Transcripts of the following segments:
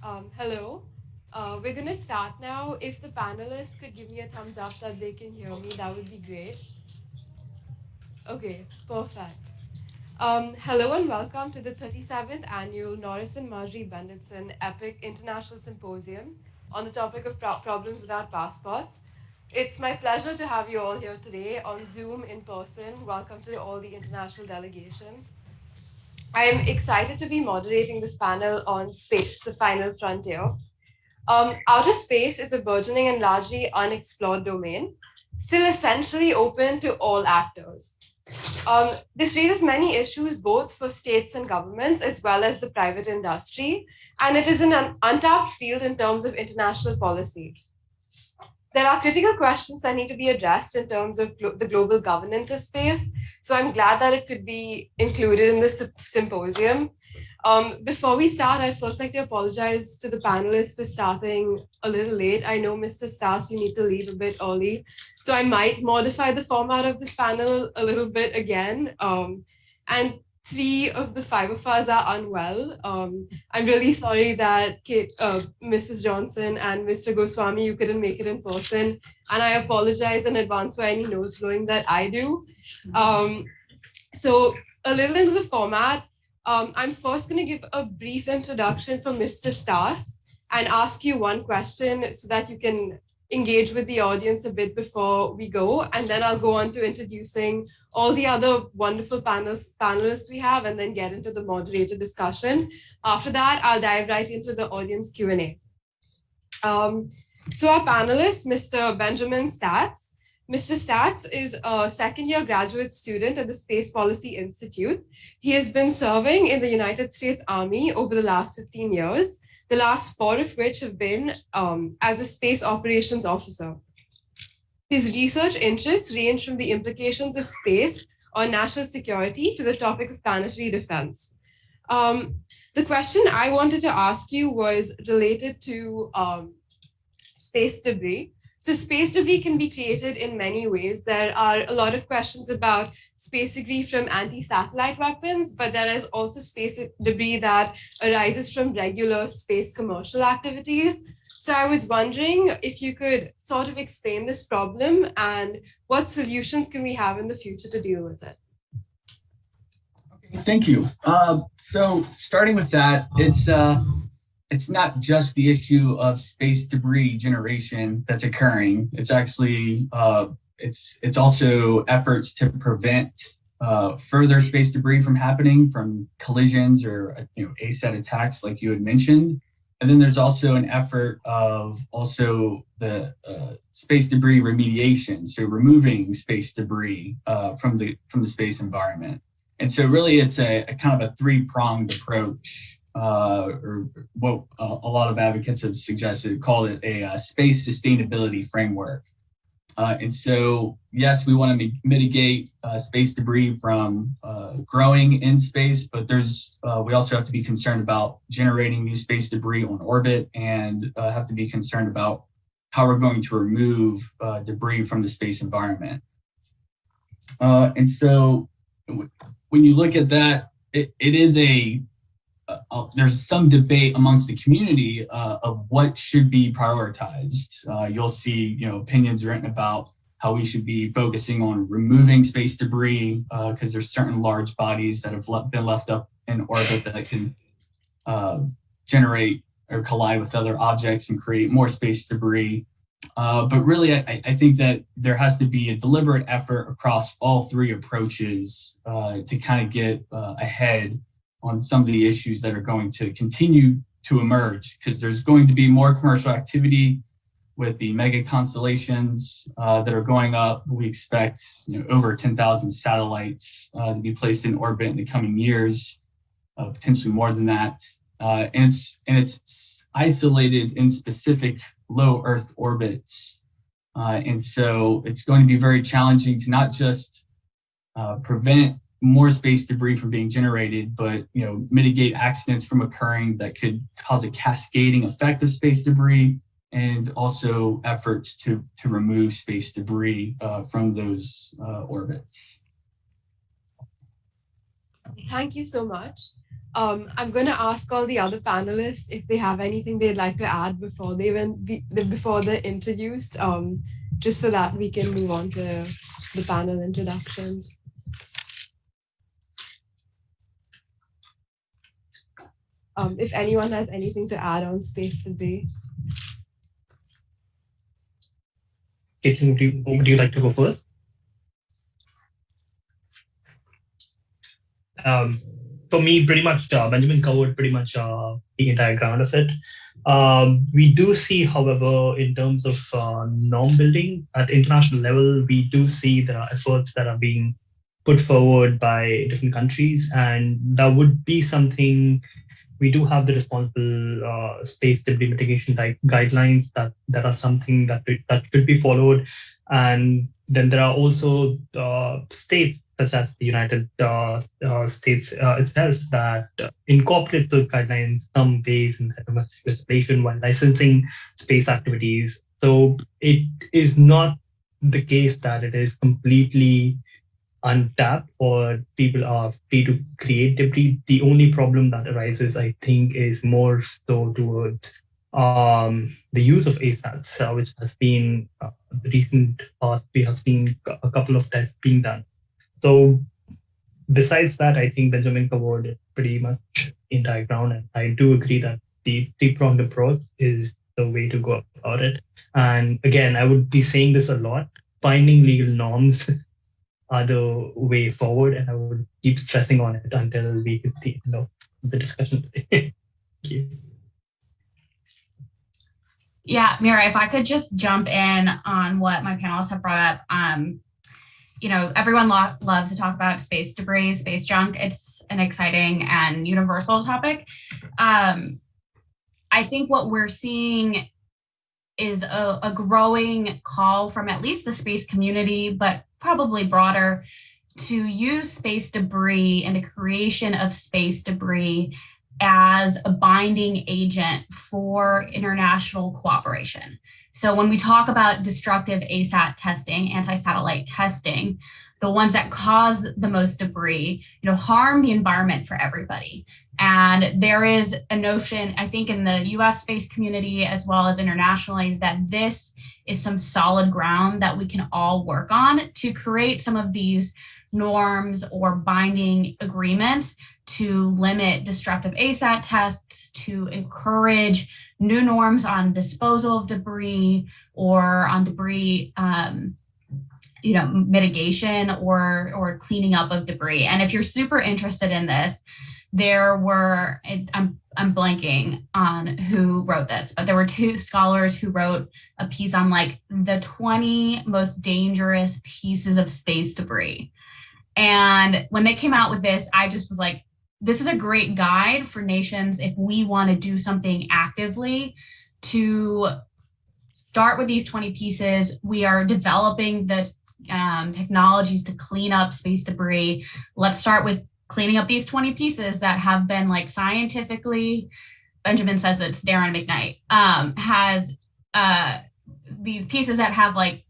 Um, hello. Uh, we're going to start now. If the panelists could give me a thumbs up that they can hear me, that would be great. Okay, perfect. Um, hello and welcome to the 37th annual Norris and Margery Bendetson EPIIC International Symposium on the topic of pro- problems without passports. It's my pleasure to have you all here today on Zoom in person. Welcome to all the international delegations. I'm excited to be moderating this panel on space, the final frontier. Um, outer space is a burgeoning and largely unexplored domain, still essentially open to all actors. Um, this raises many issues both for states and governments as well as the private industry, and it is an untapped field in terms of international policy. There are critical questions that need to be addressed in terms of glo- the global governance of space, so I'm glad that it could be included in this symposium. Um, before we start, I'd first like to apologize to the panelists for starting a little late. I know, Mr. Stas, you need to leave a bit early, so I might modify the format of this panel a little bit again. Um, and three of the five of us are unwell. Um, I'm really sorry that Kate, uh, Mrs. Johnson and Mr. Goswami, you couldn't make it in person. And I apologize in advance for any nose blowing that I do. Um, so a little into the format, um, I'm first going to give a brief introduction from Mr. Stas and ask you one question so that you can engage with the audience a bit before we go. And then I'll go on to introducing all the other wonderful panels, panelists we have and then get into the moderated discussion. After that, I'll dive right into the audience Q&A. Um, so our panelist, Mr. Benjamin Statz, Mr. Statz is a second year graduate student at the Space Policy Institute. He has been serving in the United States Army over the last 15 years, the last four of which have been um, as a space operations officer. His research interests range from the implications of space on national security to the topic of planetary defense. Um, the question I wanted to ask you was related to um, space debris. So space debris can be created in many ways. There are a lot of questions about space debris from anti-satellite weapons, but there is also space debris that arises from regular space commercial activities. So I was wondering if you could sort of explain this problem and what solutions can we have in the future to deal with it? Okay, thank you. Uh, so starting with that, it's uh, it's not just the issue of space debris generation that's occurring. It's actually uh, it's it's also efforts to prevent uh, further space debris from happening from collisions or you know ASAT attacks like you had mentioned. And then there's also an effort of also the uh, space debris remediation, so removing space debris uh, from the from the space environment. And so really it's a, a kind of a three pronged approach uh, or what uh, a lot of advocates have suggested, called it a uh, space sustainability framework. Uh, and so, yes, we want to mitigate uh, space debris from uh, growing in space, but there's we also have to be concerned about generating new space debris on orbit and have to be concerned about how we're going to remove debris from the space environment. and so, when you look at that, it, it is a uh, uh, there's some debate amongst the community uh, of what should be prioritized. Uh, you'll see, you know, opinions written about how we should be focusing on removing space debris because uh, there's certain large bodies that have le been left up in orbit that can uh, generate or collide with other objects and create more space debris. but really, I, I, think that there has to be a deliberate effort across all three approaches to kind of get ahead on some of the issues that are going to continue to emerge because there's going to be more commercial activity with the mega constellations uh, that are going up. We expect you know, over 10,000 satellites uh, to be placed in orbit in the coming years, uh, potentially more than that. Uh, and, it's, and it's isolated in specific low Earth orbits. Uh, and so it's going to be very challenging to not just uh, prevent more space debris from being generated, but you know, mitigate accidents from occurring that could cause a cascading effect of space debris, and also efforts to to remove space debris uh, from those uh, orbits. Thank you so much. Um, I'm going to ask all the other panelists if they have anything they'd like to add before they even be, before they're introduced, um, just so that we can move on to the panel introductions. Um, if anyone has anything to add on space debris. Kaitlyn, would you, would you like to go first? Um, for me, pretty much uh, Benjamin covered pretty much uh, the entire ground of it. Um, we do see, however, in terms of uh, norm building at international level, we do see there are efforts that are being put forward by different countries, and that would be something we do have the responsible uh, space debris mitigation guidelines that that are something that that should be followed, and then there are also uh, states such as the United uh, uh States uh, itself that incorporates those guidelines some ways in domestic legislation while licensing space activities. So it is not the case that it is completely untapped or people are free to create debris. The only problem that arises, I think, is more so towards um, the use of ASATs, uh, which has been uh, recent past, we have seen a couple of tests being done. So besides that, I think Benjamin covered pretty much in entire ground. And I do agree that the three-pronged approach is the way to go about it. And again, I would be saying this a lot, finding legal norms are the way forward. And I would keep stressing on it until we get the end of the discussion today. Thank you. Yeah, Mira, if I could just jump in on what my panelists have brought up. Um, you know, everyone lo loves to talk about space debris, space junk. It's an exciting and universal topic. Um, I think what we're seeing is a, a growing call from at least the space community, but probably broader, to use space debris and the creation of space debris as a binding agent for international cooperation. So when we talk about destructive ASAT testing, anti-satellite testing, the ones that cause the most debris, you know, harm the environment for everybody. And there is a notion, I think in the US space community as well as internationally, that this is some solid ground that we can all work on to create some of these norms or binding agreements to limit destructive ASAT tests, to encourage new norms on disposal of debris or on debris um, you know, mitigation or, or cleaning up of debris. And if you're super interested in this, there were, I'm, I'm blanking on who wrote this, but there were two scholars who wrote a piece on like the 20 most dangerous pieces of space debris. And when they came out with this, I just was like, this is a great guide for nations if we want to do something actively to start with these 20 pieces. We are developing the um, technologies to clean up space debris. Let's start with cleaning up these 20 pieces that have been like scientifically, Benjamin says it's Darren McKnight, um, has uh, these pieces that have like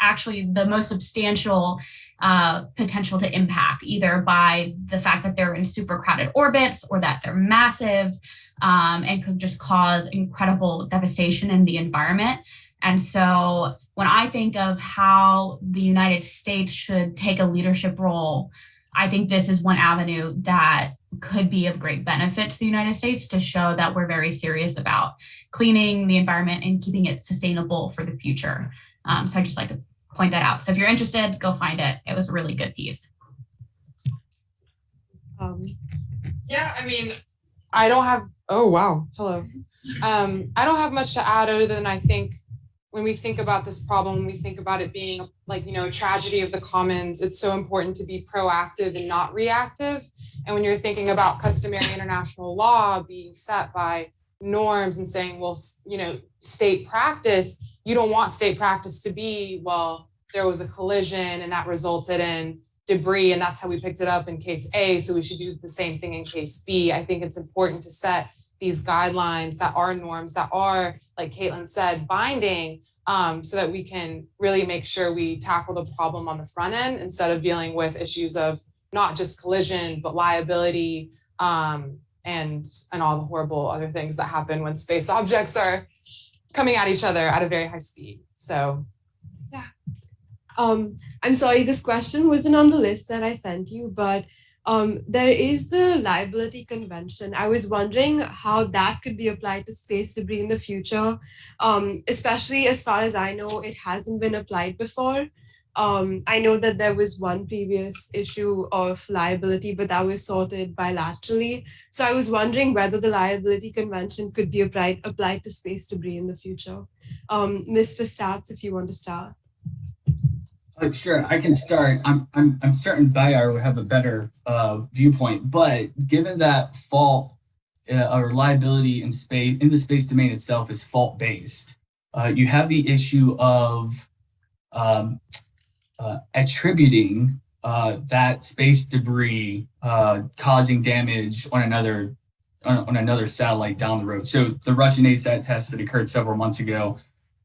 actually the most substantial uh, potential to impact, either by the fact that they're in super crowded orbits or that they're massive um, and could just cause incredible devastation in the environment. And so when I think of how the United States should take a leadership role, I think this is one avenue that could be of great benefit to the United States to show that we're very serious about cleaning the environment and keeping it sustainable for the future. Um, so I just like to point that out. So if you're interested, go find it. It was a really good piece. Um, yeah, I mean, I don't have, oh, wow. Hello. Um, I don't have much to add other than I think when we think about this problem, we think about it being like, you know, tragedy of the commons, it's so important to be proactive and not reactive. And when you're thinking about customary international law being set by norms and saying, well, you know, state practice, you don't want state practice to be, well, there was a collision and that resulted in debris and that's how we picked it up in case A, so we should do the same thing in case B. I think it's important to set these guidelines that are norms that are, like Kaitlyn said, binding um, so that we can really make sure we tackle the problem on the front end instead of dealing with issues of not just collision, but liability, um, and and all the horrible other things that happen when space objects are coming at each other at a very high speed. So yeah. Um, I'm sorry, this question wasn't on the list that I sent you, but um, there is the liability convention. I was wondering how that could be applied to space debris in the future, um, especially as far as I know, it hasn't been applied before. Um, I know that there was one previous issue of liability, but that was sorted bilaterally. So I was wondering whether the liability convention could be applied applied to space debris in the future. Um, Mr. Stats, if you want to start. Uh, sure, I can start. I'm I'm I'm certain Bayar will have a better uh, viewpoint, but given that fault uh, or liability in space in the space domain itself is fault based, uh, you have the issue of um, uh, attributing uh, that space debris uh, causing damage on another on, on another satellite down the road. So the Russian ASAT test that occurred several months ago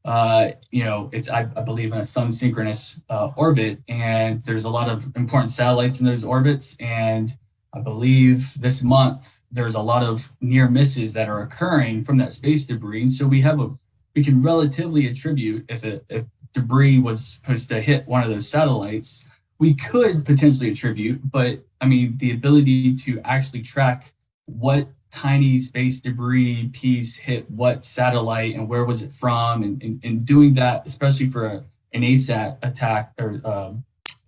uh, you know, it's, I, I, believe, in a sun synchronous uh, orbit, and there's a lot of important satellites in those orbits. And I believe this month there's a lot of near misses that are occurring from that space debris. And so we have a, we can relatively attribute if it, if debris was supposed to hit one of those satellites, we could potentially attribute, but I mean, the ability to actually track what tiny space debris piece hit what satellite and where was it from? And, and, and doing that especially for a, an asat attack or uh,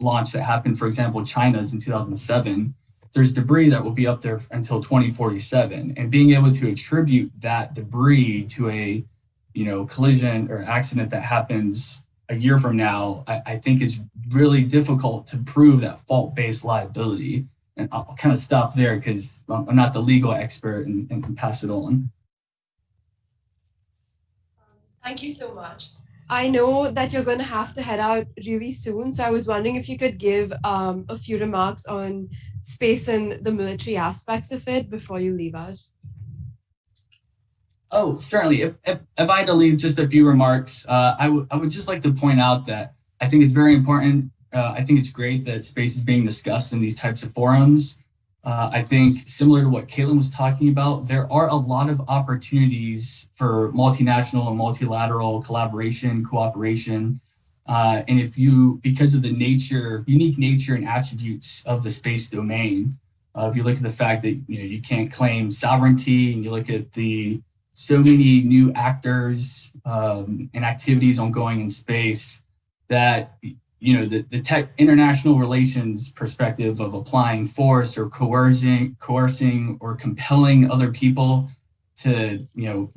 launch that happened for example china's in 2007 there's debris that will be up there until 2047 and being able to attribute that debris to a you know collision or accident that happens a year from now i, I think it's really difficult to prove that fault-based liability and I'll kind of stop there because I'm not the legal expert and, and can pass it on. Thank you so much. I know that you're going to have to head out really soon, so I was wondering if you could give um, a few remarks on space and the military aspects of it before you leave us. Oh, certainly. If, if, if I had to leave just a few remarks, uh, I, I would just like to point out that I think it's very important uh, I think it's great that space is being discussed in these types of forums. Uh, I think similar to what Kaitlyn was talking about, there are a lot of opportunities for multinational and multilateral collaboration, cooperation. Uh, and if you, because of the nature, unique nature and attributes of the space domain, uh, if you look at the fact that you know you can't claim sovereignty, and you look at the so many new actors um, and activities ongoing in space, that you know, the, the tech international relations perspective of applying force or coercing, coercing or compelling other people to, you know,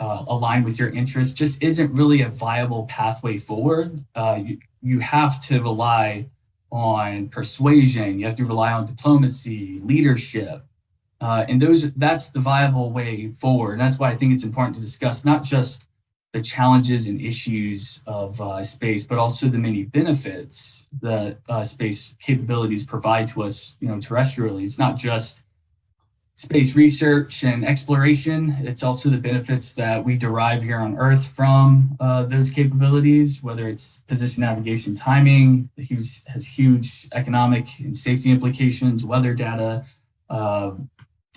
uh, align with your interests just isn't really a viable pathway forward. Uh, you, you have to rely on persuasion. You have to rely on diplomacy, leadership, uh, and those that's the viable way forward. And that's why I think it's important to discuss not just the challenges and issues of uh, space, but also the many benefits that uh, space capabilities provide to us, you know, terrestrially. It's not just space research and exploration. It's also the benefits that we derive here on Earth from uh, those capabilities, whether it's position navigation timing, huge, has huge economic and safety implications, weather data,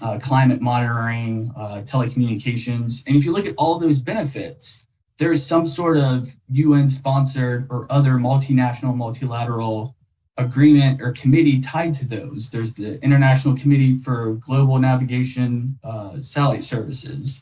uh, climate monitoring, uh, telecommunications. And if you look at all those benefits, there's some sort of UN sponsored or other multinational, multilateral agreement or committee tied to those. There's the International Committee for Global Navigation uh, Satellite Services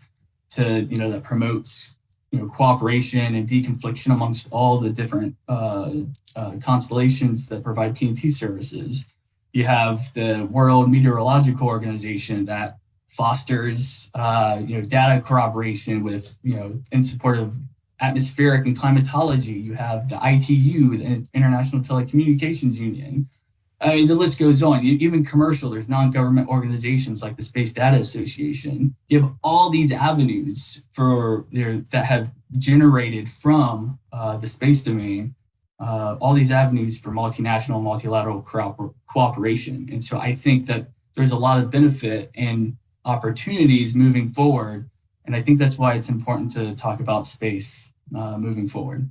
to, you know, that promotes, you know, cooperation and deconfliction amongst all the different uh, uh, constellations that provide PNT services. You have the World Meteorological Organization that fosters, uh, you know, data corroboration with, you know, in support of atmospheric and climatology. You have the ITU, the International Telecommunications Union. I mean, the list goes on. Even commercial, there's non-government organizations like the Space Data Association. You have all these avenues for you know, that have generated from uh, the space domain uh, all these avenues for multinational, multilateral cooperation. And so I think that there's a lot of benefit and opportunities moving forward. And I think that's why it's important to talk about space uh, moving forward.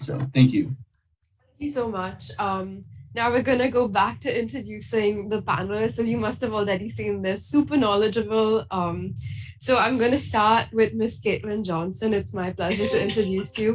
So thank you. Thank you so much. Um, Now we're gonna go back to introducing the panelists, as you must have already seen, they're super knowledgeable. Um, so I'm gonna start with Miss Kaitlyn Johnson. It's my pleasure to introduce you.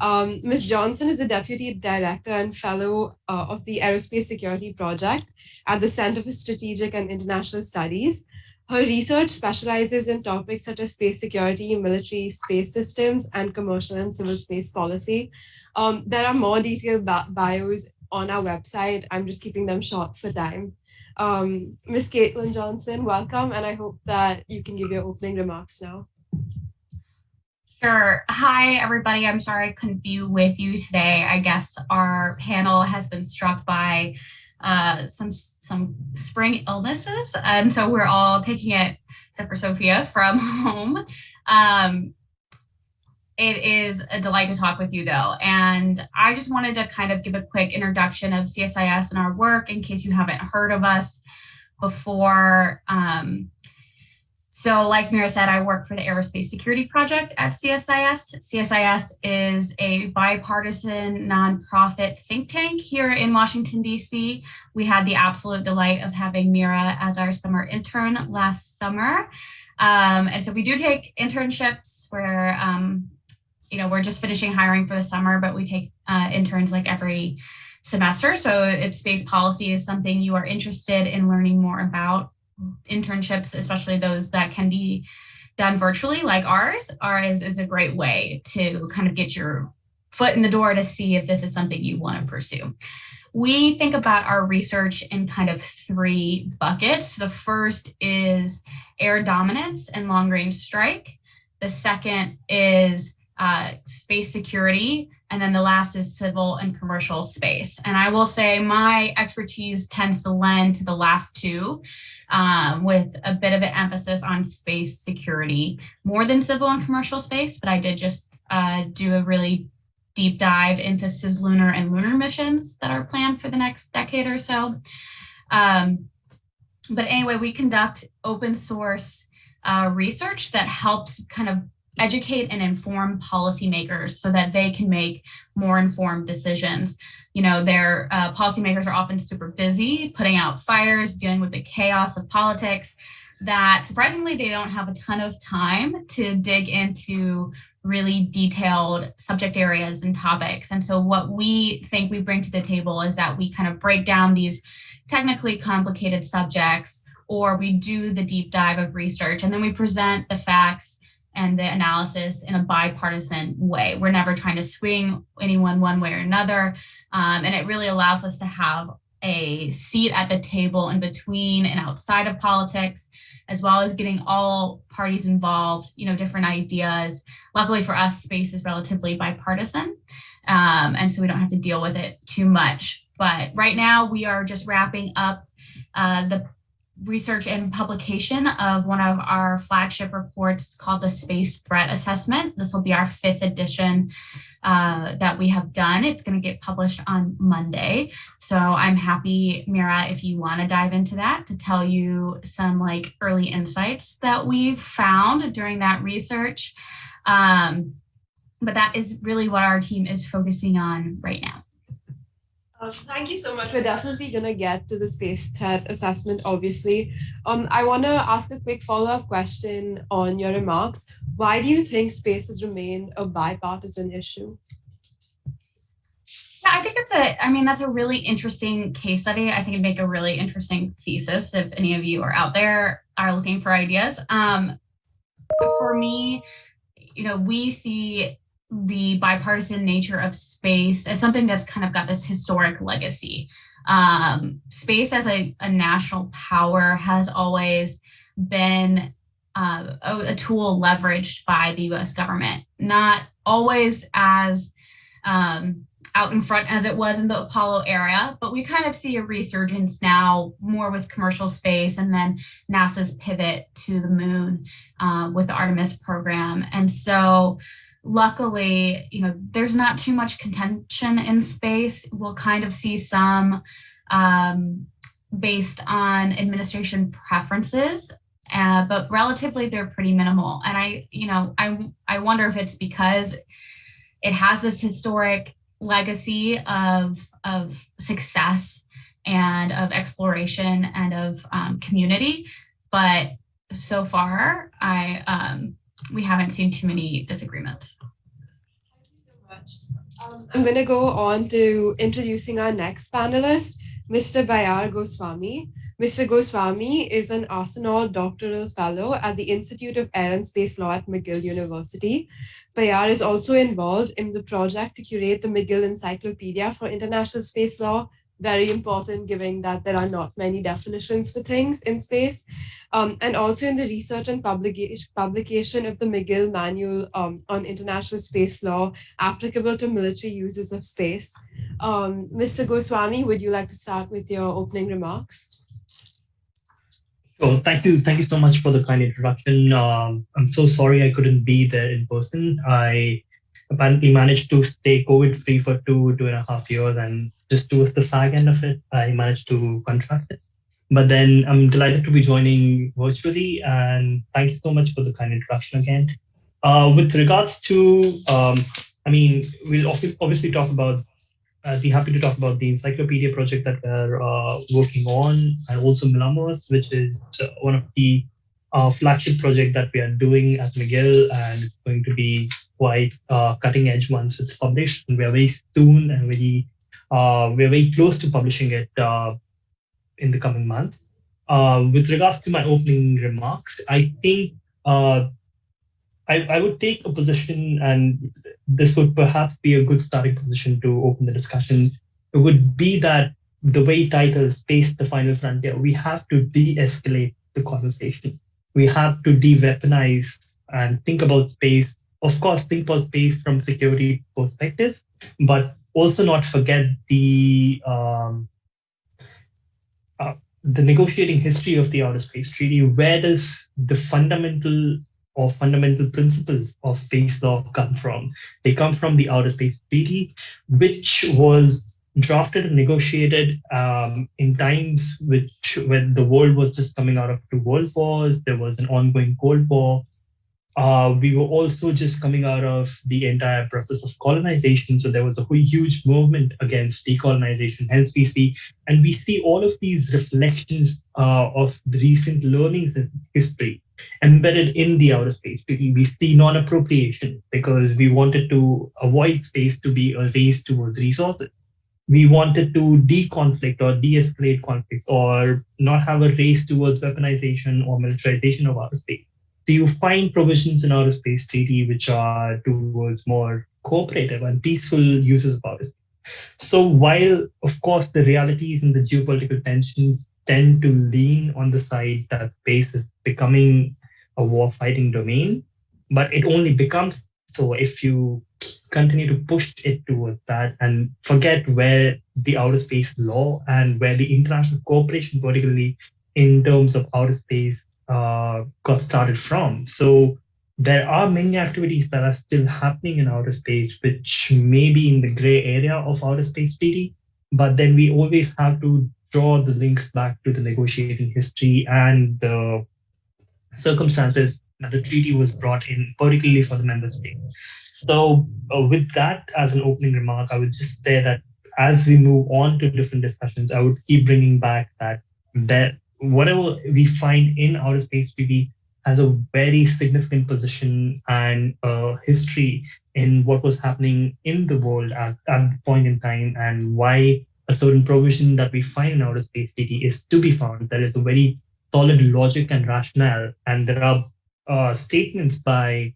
Um, Ms. Johnson is the Deputy Director and Fellow uh, of the Aerospace Security Project at the Center for Strategic and International Studies. Her research specializes in topics such as space security, military space systems, and commercial and civil space policy. Um, there are more detailed bios on our website. I'm just keeping them short for time. Um, Ms. Kaitlyn Johnson, welcome, and I hope that you can give your opening remarks now. Sure. Hi, everybody. I'm sorry I couldn't be with you today. I guess our panel has been struck by uh, some some spring illnesses, and so we're all taking it, except for Sophia, from home. Um, it is a delight to talk with you though. And I just wanted to kind of give a quick introduction of CSIS and our work in case you haven't heard of us before. Um, so like Mira said, I work for the Aerospace Security Project at CSIS. CSIS is a bipartisan nonprofit think tank here in Washington, DC. We had the absolute delight of having Mira as our summer intern last summer. Um, and so we do take internships where um, you know, we're just finishing hiring for the summer, but we take uh, interns like every semester. So if space policy is something you are interested in learning more about, internships, especially those that can be done virtually like ours, ours is a great way to kind of get your foot in the door to see if this is something you want to pursue. We think about our research in kind of three buckets. The first is air dominance and long range strike. The second is uh, space security, and then the last is civil and commercial space. And I will say my expertise tends to lend to the last two um, with a bit of an emphasis on space security, more than civil and commercial space, but I did just uh, do a really deep dive into cislunar and lunar missions that are planned for the next decade or so. Um, but anyway, we conduct open source uh, research that helps kind of educate and inform policymakers so that they can make more informed decisions. You know, their uh, policymakers are often super busy putting out fires, dealing with the chaos of politics that surprisingly they don't have a ton of time to dig into really detailed subject areas and topics. And so what we think we bring to the table is that we kind of break down these technically complicated subjects or we do the deep dive of research and then we present the facts and the analysis in a bipartisan way. We're never trying to swing anyone one way or another. Um, and it really allows us to have a seat at the table in between and outside of politics, as well as getting all parties involved, you know, different ideas. Luckily for us, space is relatively bipartisan. Um, and so we don't have to deal with it too much. But right now we are just wrapping up uh, the research and publication of one of our flagship reports called the Space Threat Assessment. This will be our fifth edition uh, that we have done. It's going to get published on Monday. So I'm happy, Mira, if you want to dive into that to tell you some like early insights that we've found during that research. Um, but that is really what our team is focusing on right now. Um, thank you so much. We're definitely going to get to the space threat assessment, obviously. Um, I want to ask a quick follow-up question on your remarks. Why do you think space has remained a bipartisan issue? Yeah, I think it's a, I mean, that's a really interesting case study. I think it'd make a really interesting thesis if any of you are out there are looking for ideas. Um, for me, you know, we see the bipartisan nature of space as something that's kind of got this historic legacy. Um, space as a, a, national power has always been uh, a, a, tool leveraged by the US government, not always as um, out in front as it was in the Apollo era, but we kind of see a resurgence now more with commercial space and then NASA's pivot to the moon uh, with the Artemis program. And so luckily, you know, there's not too much contention in space. We'll kind of see some um, based on administration preferences, uh, but relatively they're pretty minimal. And I, you know, I, I wonder if it's because it has this historic legacy of of success and of exploration and of um, community. But so far, I um, we haven't seen too many disagreements. Thank you so much. Um, I'm going to go on to introducing our next panelist, Mr. Bayar Goswami. Mr. Goswami is an Arsenault doctoral fellow at the Institute of Air and Space Law at McGill University. Bayar is also involved in the project to curate the McGill Encyclopedia for International Space Law very important given that there are not many definitions for things in space. Um, and also in the research and publication, publication of the McGill Manual um, on International Space Law applicable to military uses of space. Um, Mr. Goswami, would you like to start with your opening remarks? Sure. Thank you. Thank you so much for the kind introduction. Um, I'm so sorry I couldn't be there in person. I apparently managed to stay COVID free for two, two and a half years. And just towards the fag end of it, I managed to contract it. But then I'm delighted to be joining virtually. And thank you so much for the kind introduction again. Uh, with regards to, um, I mean, we'll obviously talk about, I'd be happy to talk about the encyclopedia project that we're uh, working on and also MILAMOS, which is one of the uh, flagship project that we are doing at McGill, and it's going to be quite uh, cutting edge once it's published. And we are very soon and very uh, we're very close to publishing it uh, in the coming month. Uh, with regards to my opening remarks, I think uh, I, I would take a position, and this would perhaps be a good starting position to open the discussion. It would be that the way titles Space the Final Frontier, we have to de-escalate the conversation. We have to de-weaponize and think about space of course, think about space from security perspectives, but also not forget the um, uh, the negotiating history of the Outer Space Treaty. Where does the fundamental or fundamental principles of space law come from? They come from the Outer Space Treaty, which was drafted and negotiated um, in times which when the world was just coming out of two world wars, there was an ongoing Cold War, uh, we were also just coming out of the entire process of colonization. So there was a huge movement against decolonization. Hence, we see, and we see all of these reflections uh, of the recent learnings in history embedded in the outer space. We see non-appropriation because we wanted to avoid space to be a race towards resources. We wanted to de-conflict or de-escalate conflicts or not have a race towards weaponization or militarization of outer space do you find provisions in outer space treaty which are towards more cooperative and peaceful uses of outer space? So while, of course, the realities and the geopolitical tensions tend to lean on the side that space is becoming a war-fighting domain, but it only becomes so if you continue to push it towards that and forget where the outer space law and where the international cooperation, particularly in terms of outer space uh, got started from. So there are many activities that are still happening in outer space, which may be in the gray area of outer space treaty, but then we always have to draw the links back to the negotiating history and the circumstances that the treaty was brought in, particularly for the member states. So uh, with that as an opening remark, I would just say that as we move on to different discussions, I would keep bringing back that that whatever we find in outer space treaty has a very significant position and uh, history in what was happening in the world at, at the point in time and why a certain provision that we find in outer space treaty is to be found. There is a very solid logic and rationale, and there are uh, statements by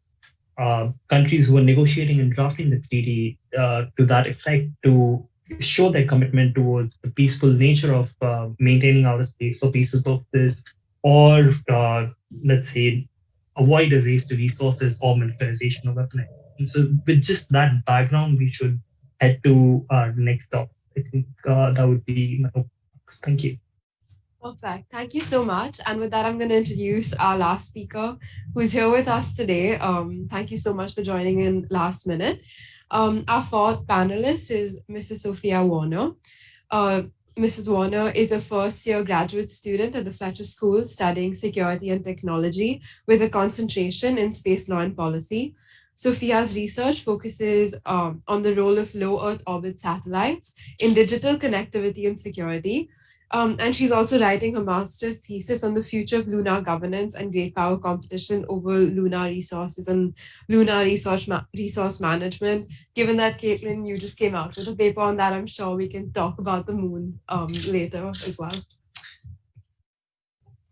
uh, countries who are negotiating and drafting the treaty uh, to that effect to show their commitment towards the peaceful nature of uh, maintaining outer space for peaceful purposes, or uh, let's say avoid a race to resources or militarization of weaponry. And so, with just that background, we should head to our next stop. I think uh, that would be my Thank you. Perfect. Thank you so much. And with that, I'm going to introduce our last speaker who's here with us today. Um, thank you so much for joining in last minute. Um, our fourth panelist is Mrs. Sophia Warner. Uh, Mrs. Warner is a first year graduate student at the Fletcher School studying security and technology with a concentration in space law and policy. Sophia's research focuses um, on the role of low Earth orbit satellites in digital connectivity and security. Um, and she's also writing her master's thesis on the future of lunar governance and great power competition over lunar resources and lunar resource, ma resource management. Given that, Kaitlyn, you just came out with a paper on that, I'm sure we can talk about the moon um, later as well.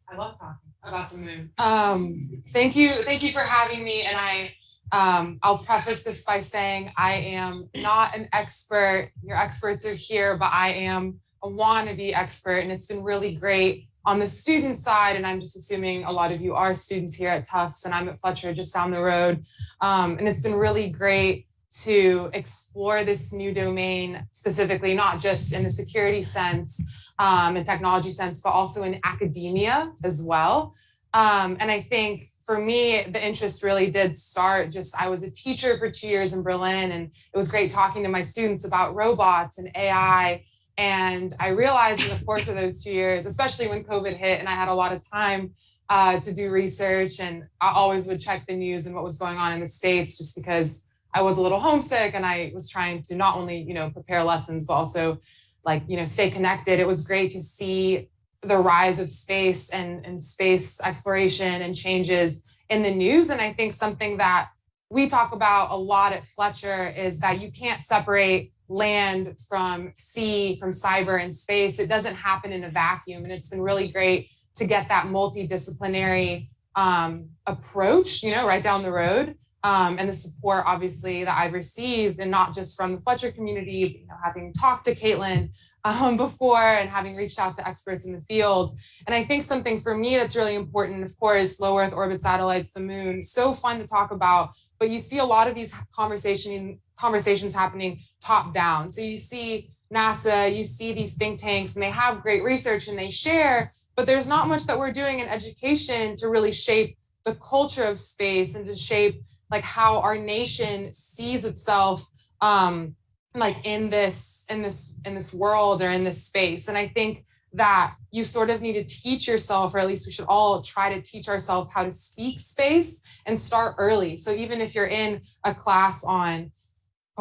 I love talking about the moon. Um, thank you, thank you for having me. And I, um, I'll preface this by saying I am not an expert. Your experts are here, but I am a wannabe expert, and it's been really great on the student side. And I'm just assuming a lot of you are students here at Tufts, and I'm at Fletcher just down the road. Um, and it's been really great to explore this new domain specifically, not just in the security sense um, and technology sense, but also in academia as well. Um, and I think for me, the interest really did start just, I was a teacher for two years in Berlin and it was great talking to my students about robots and AI. And I realized in the course of those two years, especially when COVID hit and I had a lot of time uh, to do research and I always would check the news and what was going on in the States just because I was a little homesick and I was trying to not only, you know, prepare lessons, but also like, you know, stay connected. It was great to see the rise of space and, and space exploration and changes in the news. And I think something that we talk about a lot at Fletcher is that you can't separate land from sea, from cyber and space. It doesn't happen in a vacuum. And it's been really great to get that multidisciplinary um, approach, you know, right down the road. Um, and the support obviously that I've received and not just from the Fletcher community, you know, having talked to Kaitlyn um, before and having reached out to experts in the field. And I think something for me that's really important, of course, low Earth orbit satellites, the moon, so fun to talk about, but you see a lot of these conversation, conversations happening top down. So you see NASA, you see these think tanks and they have great research and they share, but there's not much that we're doing in education to really shape the culture of space and to shape like how our nation sees itself um, like in this in this in this world or in this space and i think that you sort of need to teach yourself or at least we should all try to teach ourselves how to speak space and start early so even if you're in a class on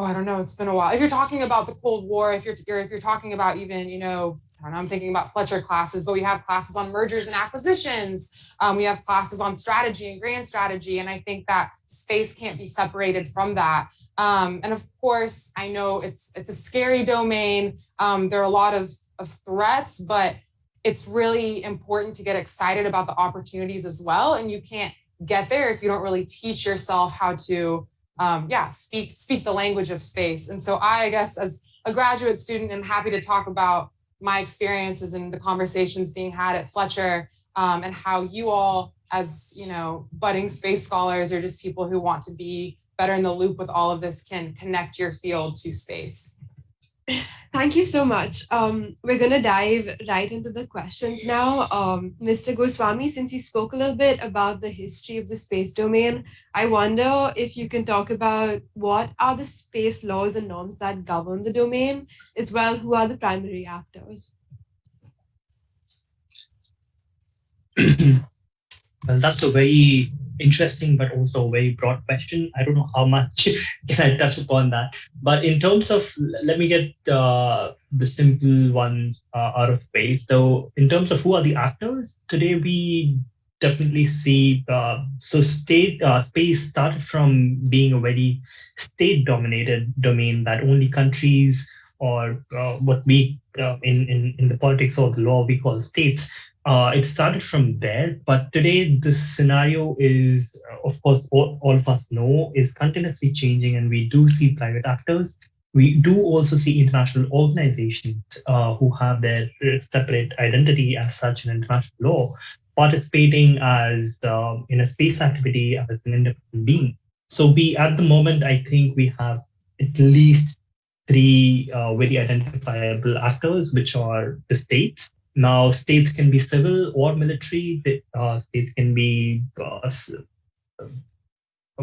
oh, I don't know, it's been a while. If you're talking about the Cold War, if you're, if you're talking about even, you know, I don't know, I'm thinking about Fletcher classes, but we have classes on mergers and acquisitions. Um, we have classes on strategy and grand strategy. And I think that space can't be separated from that. Um, and of course, I know it's, it's a scary domain. Um, there are a lot of, of threats, but it's really important to get excited about the opportunities as well. And you can't get there if you don't really teach yourself how to um, yeah, speak speak the language of space. And so I, guess as a graduate student, I'm happy to talk about my experiences and the conversations being had at Fletcher um, and how you all as you know budding space scholars or just people who want to be better in the loop with all of this can connect your field to space. Thank you so much. Um, we're going to dive right into the questions now. Um, Mr. Goswami, since you spoke a little bit about the history of the space domain, I wonder if you can talk about what are the space laws and norms that govern the domain, as well, who are the primary actors? well, that's a very interesting but also a very broad question. I don't know how much can I touch upon that. But in terms of, let me get uh, the simple ones uh, out of way. So in terms of who are the actors, today we definitely see, uh, so state uh, space started from being a very state dominated domain that only countries or uh, what we uh, in, in, in the politics or the law we call states uh, it started from there, but today the scenario is, uh, of course, all, all of us know, is continuously changing, and we do see private actors. We do also see international organizations uh, who have their separate identity as such in international law, participating as um, in a space activity as an independent being. So we, at the moment, I think we have at least three uh, very identifiable actors, which are the states, now, states can be civil or military. Uh, states can be uh,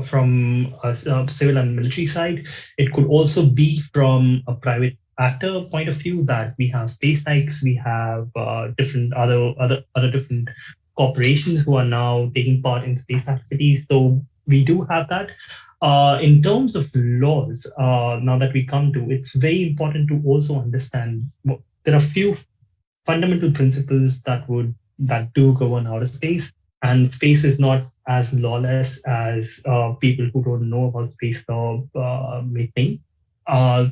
from a civil and military side. It could also be from a private actor point of view that we have SpaceX, we have uh, different other other other different corporations who are now taking part in space activities. So we do have that. Uh, in terms of laws, uh, now that we come to, it's very important to also understand there are a few fundamental principles that would that do govern outer space, and space is not as lawless as uh, people who don't know about space law uh, may think. Uh,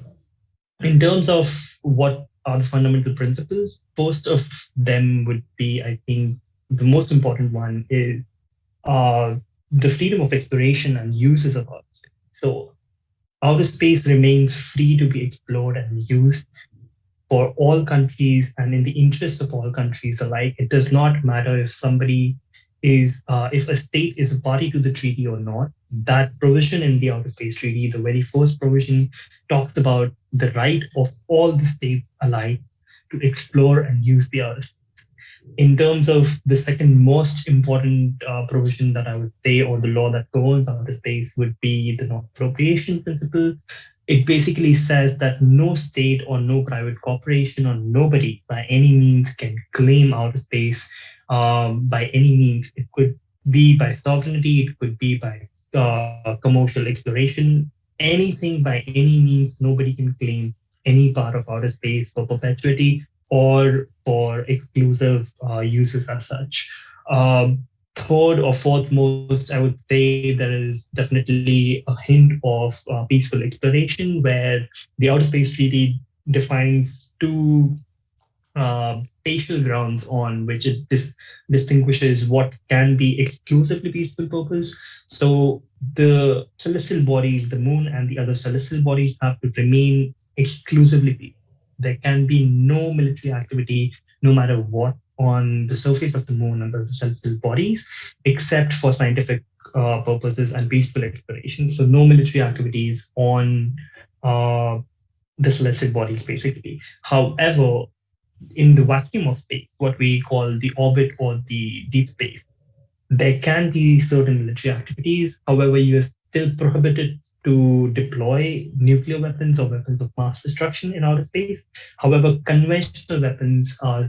in terms of what are the fundamental principles, most of them would be, I think, the most important one is uh, the freedom of exploration and uses of outer space. So outer space remains free to be explored and used for all countries and in the interest of all countries alike. It does not matter if somebody is, uh, if a state is a party to the treaty or not. That provision in the Outer Space Treaty, the very first provision, talks about the right of all the states alike to explore and use the Earth. in terms of the second most important uh, provision that I would say, or the law that governs outer space, would be the non-appropriation principle. It basically says that no state or no private corporation or nobody by any means can claim outer space um, by any means. It could be by sovereignty, it could be by uh, commercial exploration, anything by any means, nobody can claim any part of outer space for perpetuity or for exclusive uh, uses as such. Um, third or fourth most, I would say there is definitely a hint of uh, peaceful exploration where the Outer Space Treaty defines two uh, spatial grounds on which it dis distinguishes what can be exclusively peaceful purpose. So the celestial bodies, the moon and the other celestial bodies have to remain exclusively peaceful there can be no military activity, no matter what, on the surface of the moon and the celestial bodies, except for scientific uh, purposes and peaceful exploration. So no military activities on uh, the celestial bodies, basically. However, in the vacuum of space, what we call the orbit or the deep space, there can be certain military activities. However, you are still prohibited to deploy nuclear weapons or weapons of mass destruction in outer space. However, conventional weapons are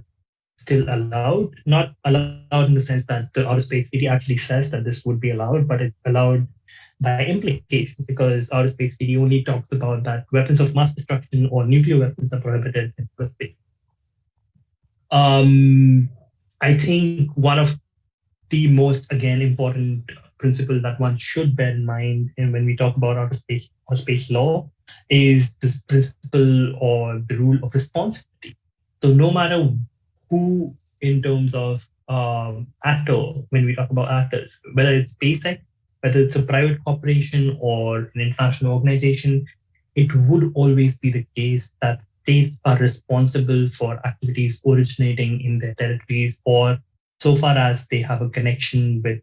still allowed, not allowed in the sense that the outer space treaty actually says that this would be allowed, but it's allowed by implication because outer space treaty only talks about that weapons of mass destruction or nuclear weapons are prohibited in outer space. Um, I think one of the most, again, important principle that one should bear in mind in when we talk about outer space or space law is this principle or the rule of responsibility. So no matter who in terms of um, actor, when we talk about actors, whether it's SpaceX, whether it's a private corporation or an international organization, it would always be the case that states are responsible for activities originating in their territories or so far as they have a connection with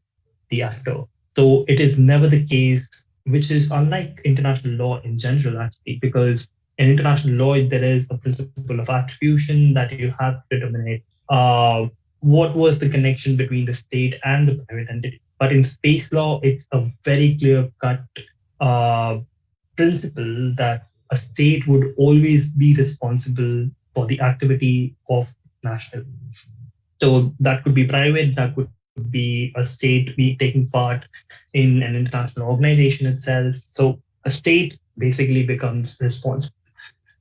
the actor. So it is never the case, which is unlike international law in general, actually, because in international law, there is a principle of attribution that you have to determine uh, what was the connection between the state and the private entity. But in space law, it's a very clear cut uh, principle that a state would always be responsible for the activity of national. So that could be private, that could be a state be taking part in an international organization itself. So a state basically becomes responsible.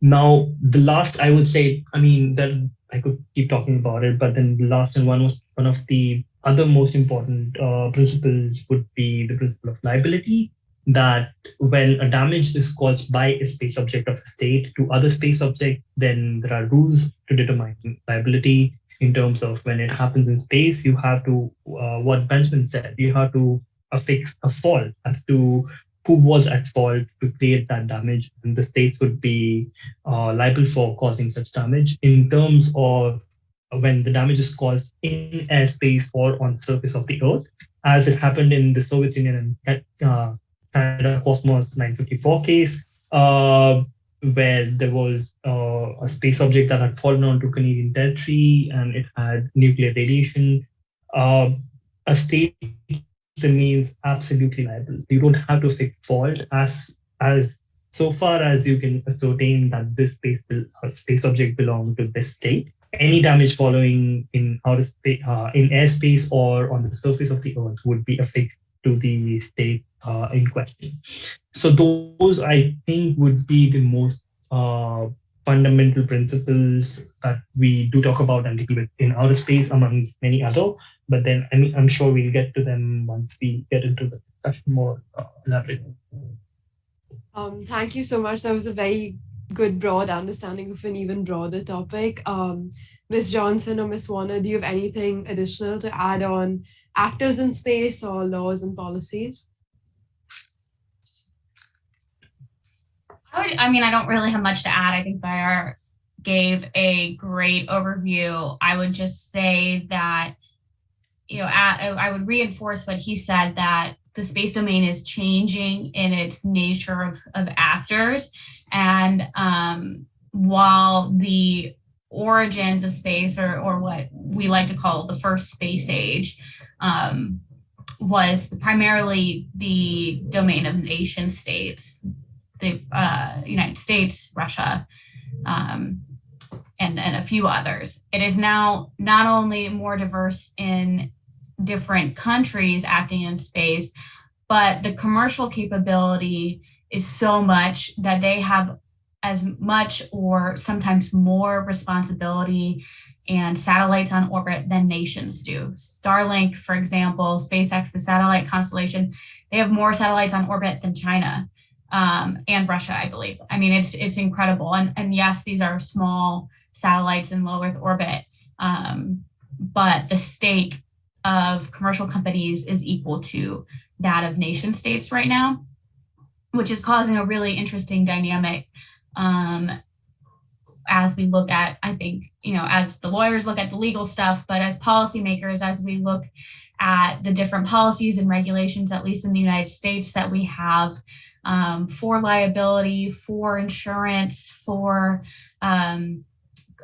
Now, the last I would say, I mean, that I could keep talking about it, but then the last and one was one of the other most important uh, principles would be the principle of liability. That when a damage is caused by a space object of a state to other space objects, then there are rules to determine liability in terms of when it happens in space, you have to, uh, what Benjamin said, you have to affix a fault as to who was at fault to create that damage, and the states would be uh, liable for causing such damage. In terms of when the damage is caused in airspace or on surface of the Earth, as it happened in the Soviet Union and uh, Canada Cosmos 954 case, uh, where there was uh, a space object that had fallen onto Canadian territory and it had nuclear radiation. Uh, a state remains absolutely liable. You don't have to fix fault as as so far as you can ascertain that this space will, space object belonged to this state. Any damage following in outer space, uh, in airspace or on the surface of the Earth would be affixed to the state uh, in question. So those I think would be the most uh, fundamental principles that we do talk about and deal with in outer space amongst many other. But then I mean I'm sure we'll get to them once we get into the discussion more uh, elaborate. Um, thank you so much. That was a very good broad understanding of an even broader topic. Um, Ms. Johnson or Ms. Warner, do you have anything additional to add on actors in space or laws and policies? I, would, I mean, I don't really have much to add. I think Bayar gave a great overview. I would just say that, you know, I, I would reinforce what he said that the space domain is changing in its nature of, of actors. And um, while the origins of space, or, or what we like to call the first space age, um, was primarily the domain of nation states, the uh, United States, Russia, um, and, and a few others. It is now not only more diverse in different countries acting in space, but the commercial capability is so much that they have as much or sometimes more responsibility and satellites on orbit than nations do. Starlink, for example, SpaceX, the satellite constellation, they have more satellites on orbit than China um, and Russia, I believe. I mean, it's it's incredible. And, and yes, these are small satellites in low Earth orbit, um, but the stake of commercial companies is equal to that of nation states right now, which is causing a really interesting dynamic um, as we look at, I think, you know, as the lawyers look at the legal stuff, but as policymakers, as we look at the different policies and regulations, at least in the United States, that we have um, for liability, for insurance, for um,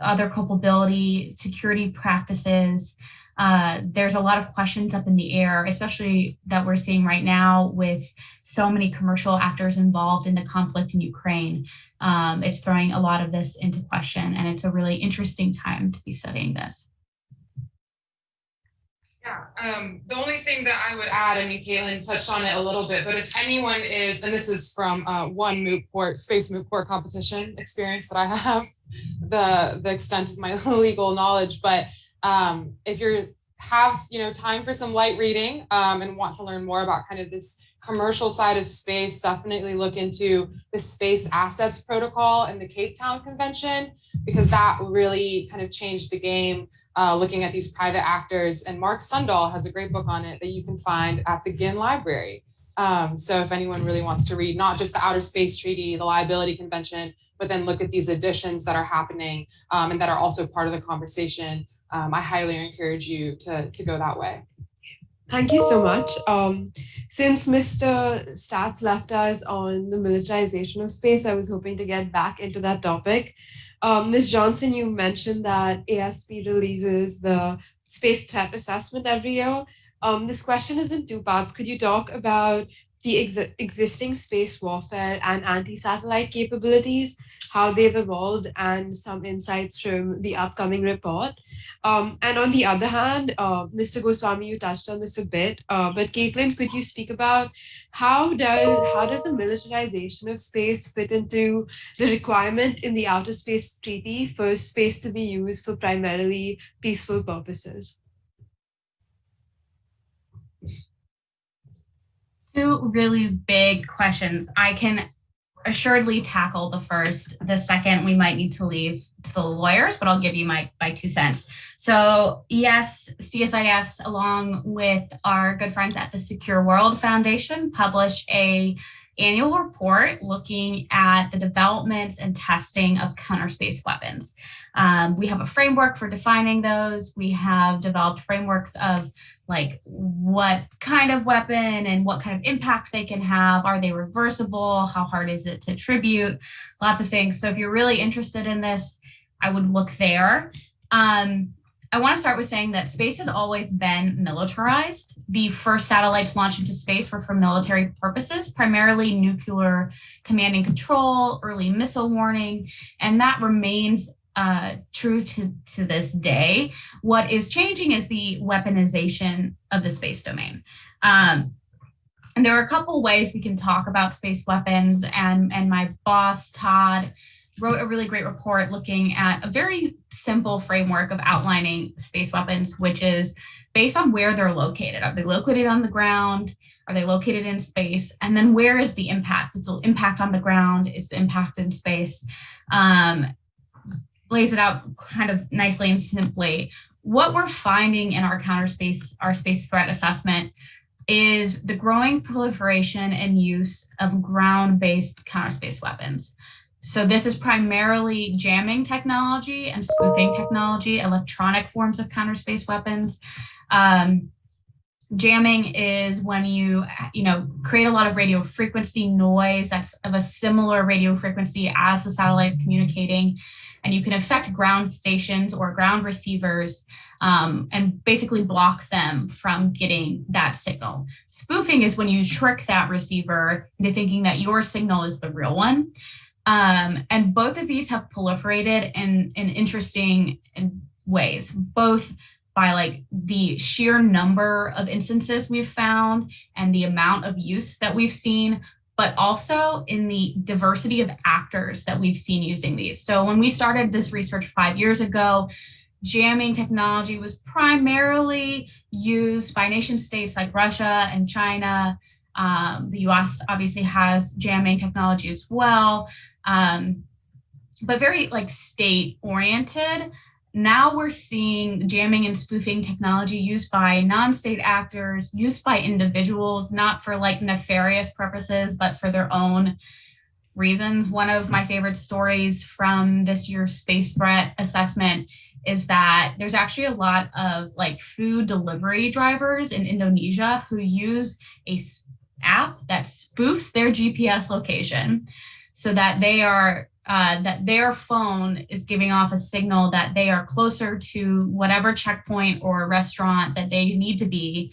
other culpability, security practices, uh, there's a lot of questions up in the air, especially that we're seeing right now with so many commercial actors involved in the conflict in Ukraine. Um, it's throwing a lot of this into question, and it's a really interesting time to be studying this. Yeah, um, the only thing that I would add, mean, Kaitlyn touched on it a little bit, but if anyone is, and this is from uh, one moot court, space moot court competition experience that I have, the, the extent of my legal knowledge, but um, if you have you know time for some light reading um, and want to learn more about kind of this commercial side of space, definitely look into the Space Assets Protocol and the Cape Town Convention, because that really kind of changed the game uh, looking at these private actors. And Mark Sundahl has a great book on it that you can find at the Ginn Library. Um, so if anyone really wants to read not just the Outer Space Treaty, the Liability Convention, but then look at these additions that are happening um, and that are also part of the conversation um, I highly encourage you to, to go that way. Thank you so much. Um, since Mr. Stats left us on the militarization of space, I was hoping to get back into that topic. Um, Ms. Johnson, you mentioned that ASP releases the space threat assessment every year. Um, this question is in two parts. Could you talk about the ex existing space warfare and anti-satellite capabilities how they've evolved and some insights from the upcoming report. Um, and on the other hand, uh, Mr. Goswami, you touched on this a bit, uh, but Kaitlyn, could you speak about how does how does the militarization of space fit into the requirement in the Outer Space Treaty for space to be used for primarily peaceful purposes? Two really big questions. I can assuredly tackle the first. The second, we might need to leave to the lawyers, but I'll give you my, my two cents. So yes, CSIS, along with our good friends at the Secure World Foundation, publish a annual report looking at the development and testing of counter space weapons. Um, we have a framework for defining those. We have developed frameworks of like what kind of weapon and what kind of impact they can have. Are they reversible? How hard is it to attribute? Lots of things. So if you're really interested in this, I would look there. Um, I want to start with saying that space has always been militarized. The first satellites launched into space were for military purposes, primarily nuclear command and control, early missile warning, and that remains uh, true to, to this day. What is changing is the weaponization of the space domain. Um, And there are a couple ways we can talk about space weapons. And, and my boss, Todd, wrote a really great report looking at a very simple framework of outlining space weapons, which is based on where they're located. Are they located on the ground? Are they located in space? And then where is the impact? Is the impact on the ground? Is the impact in space? Um, lays it out kind of nicely and simply. What we're finding in our counter space, our space threat assessment is the growing proliferation and use of ground-based counter space weapons. So this is primarily jamming technology and spoofing technology, electronic forms of counter space weapons. Um, jamming is when you you know create a lot of radio frequency noise that's of a similar radio frequency as the satellites communicating and you can affect ground stations or ground receivers um, and basically block them from getting that signal. Spoofing is when you trick that receiver into thinking that your signal is the real one. Um, and both of these have proliferated in, in interesting ways, both by like the sheer number of instances we've found and the amount of use that we've seen, but also in the diversity of actors that we've seen using these. So when we started this research five years ago, jamming technology was primarily used by nation states like Russia and China. Um, the US obviously has jamming technology as well, um, but very like state oriented now we're seeing jamming and spoofing technology used by non-state actors, used by individuals, not for like nefarious purposes, but for their own reasons. One of my favorite stories from this year's space threat assessment is that there's actually a lot of like food delivery drivers in Indonesia who use a app that spoofs their GPS location so that they are uh, that their phone is giving off a signal that they are closer to whatever checkpoint or restaurant that they need to be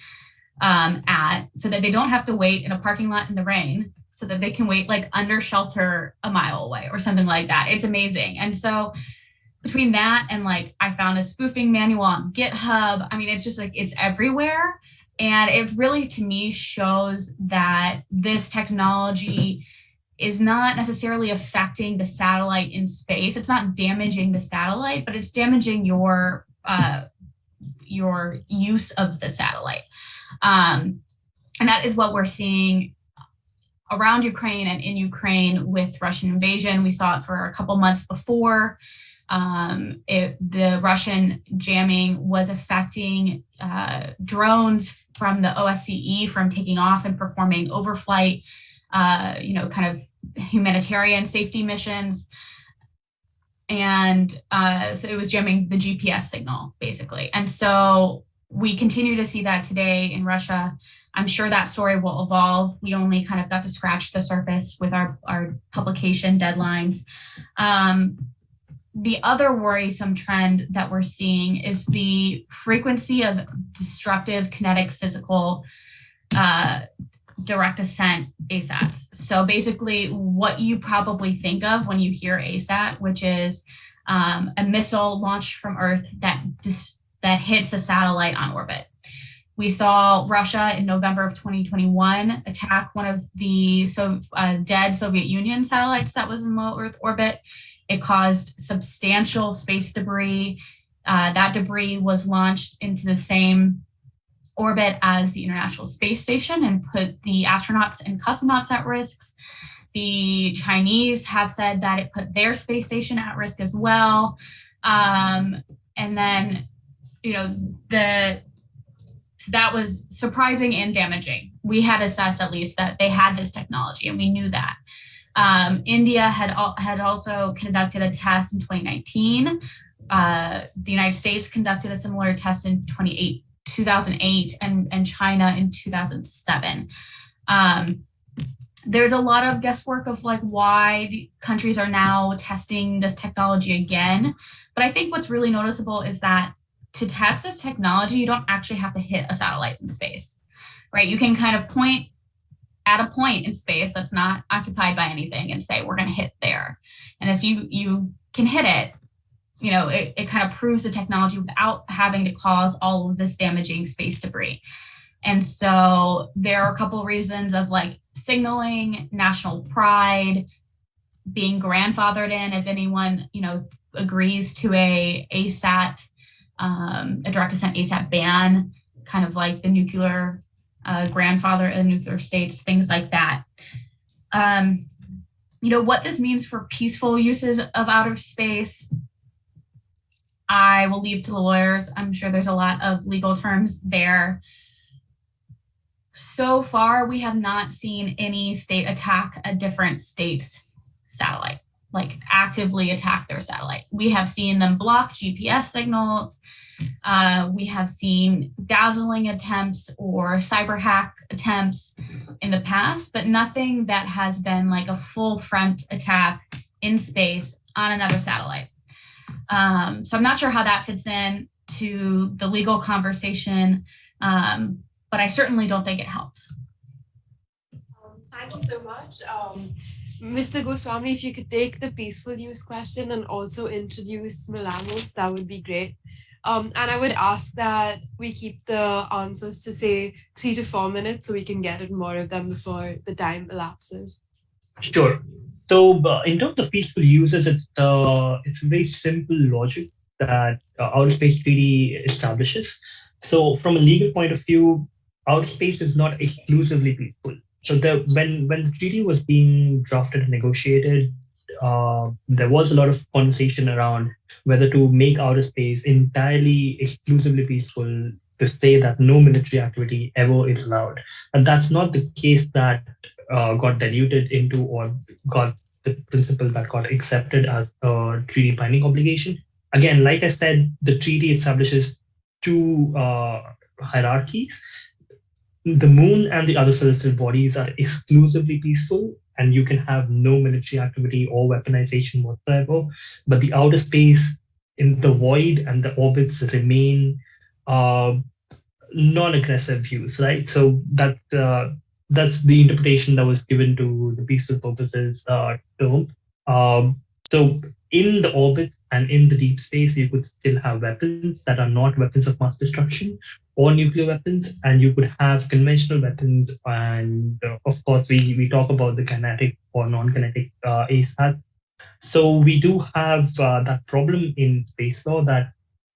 um, at so that they don't have to wait in a parking lot in the rain so that they can wait like under shelter a mile away or something like that. It's amazing. And so between that and like I found a spoofing manual on GitHub, I mean, it's just like it's everywhere. And it really to me shows that this technology is not necessarily affecting the satellite in space. It's not damaging the satellite, but it's damaging your uh, your use of the satellite. Um, and that is what we're seeing around Ukraine and in Ukraine with Russian invasion. We saw it for a couple months before. Um, it, the Russian jamming was affecting uh, drones from the OSCE from taking off and performing overflight uh, you know, kind of humanitarian safety missions. And uh, so it was jamming the GPS signal, basically. And so we continue to see that today in Russia. I'm sure that story will evolve. We only kind of got to scratch the surface with our, our publication deadlines. Um, the other worrisome trend that we're seeing is the frequency of destructive kinetic physical uh, direct ascent ASATs. So basically what you probably think of when you hear ASAT, which is um, a missile launched from Earth that, that hits a satellite on orbit. We saw Russia in November of 2021 attack one of the so, uh, dead Soviet Union satellites that was in low Earth orbit. It caused substantial space debris. Uh, that debris was launched into the same orbit as the International Space Station and put the astronauts and cosmonauts at risk. The Chinese have said that it put their space station at risk as well. Um, and then, you know, the that was surprising and damaging. We had assessed at least that they had this technology, and we knew that. Um, India had had also conducted a test in 2019. Uh, the United States conducted a similar test in 2018. 2008 and, and China in 2007. Um, there's a lot of guesswork of like why the countries are now testing this technology again. But I think what's really noticeable is that to test this technology, you don't actually have to hit a satellite in space, right? You can kind of point at a point in space that's not occupied by anything and say, we're going to hit there. And if you, you can hit it, you know, it, it kind of proves the technology without having to cause all of this damaging space debris. And so there are a couple of reasons of like signaling national pride, being grandfathered in if anyone, you know, agrees to a ASAT, um, a direct ascent ASAT ban, kind of like the nuclear uh, grandfather and nuclear states, things like that. Um, you know, what this means for peaceful uses of outer space, I will leave to the lawyers. I'm sure there's a lot of legal terms there. So far, we have not seen any state attack a different state's satellite, like actively attack their satellite. We have seen them block GPS signals. Uh, we have seen dazzling attempts or cyber hack attempts in the past, but nothing that has been like a full front attack in space on another satellite. Um, so I'm not sure how that fits in to the legal conversation, um, but I certainly don't think it helps. Um, thank you so much. Um, Mr. Goswami, if you could take the peaceful use question and also introduce MILAMOS, that would be great. Um, and I would ask that we keep the answers to say three to four minutes so we can get it more of them before the time elapses. Sure. So uh, in terms of peaceful uses, it's uh, it's a very simple logic that uh, outer space treaty establishes. So from a legal point of view, outer space is not exclusively peaceful. So when when the treaty was being drafted and negotiated, uh, there was a lot of conversation around whether to make outer space entirely exclusively peaceful to say that no military activity ever is allowed. And that's not the case that uh, got diluted into or got the principle that got accepted as a treaty binding obligation. Again, like I said, the treaty establishes two uh, hierarchies. The moon and the other celestial bodies are exclusively peaceful, and you can have no military activity or weaponization whatsoever. But the outer space in the void and the orbits remain uh, non-aggressive views, right? So that uh, that's the interpretation that was given to the peaceful purposes uh, term. Um, so in the orbit and in the deep space, you could still have weapons that are not weapons of mass destruction or nuclear weapons, and you could have conventional weapons. And uh, of course, we, we talk about the kinetic or non-kinetic uh, ASAT. So we do have uh, that problem in space law that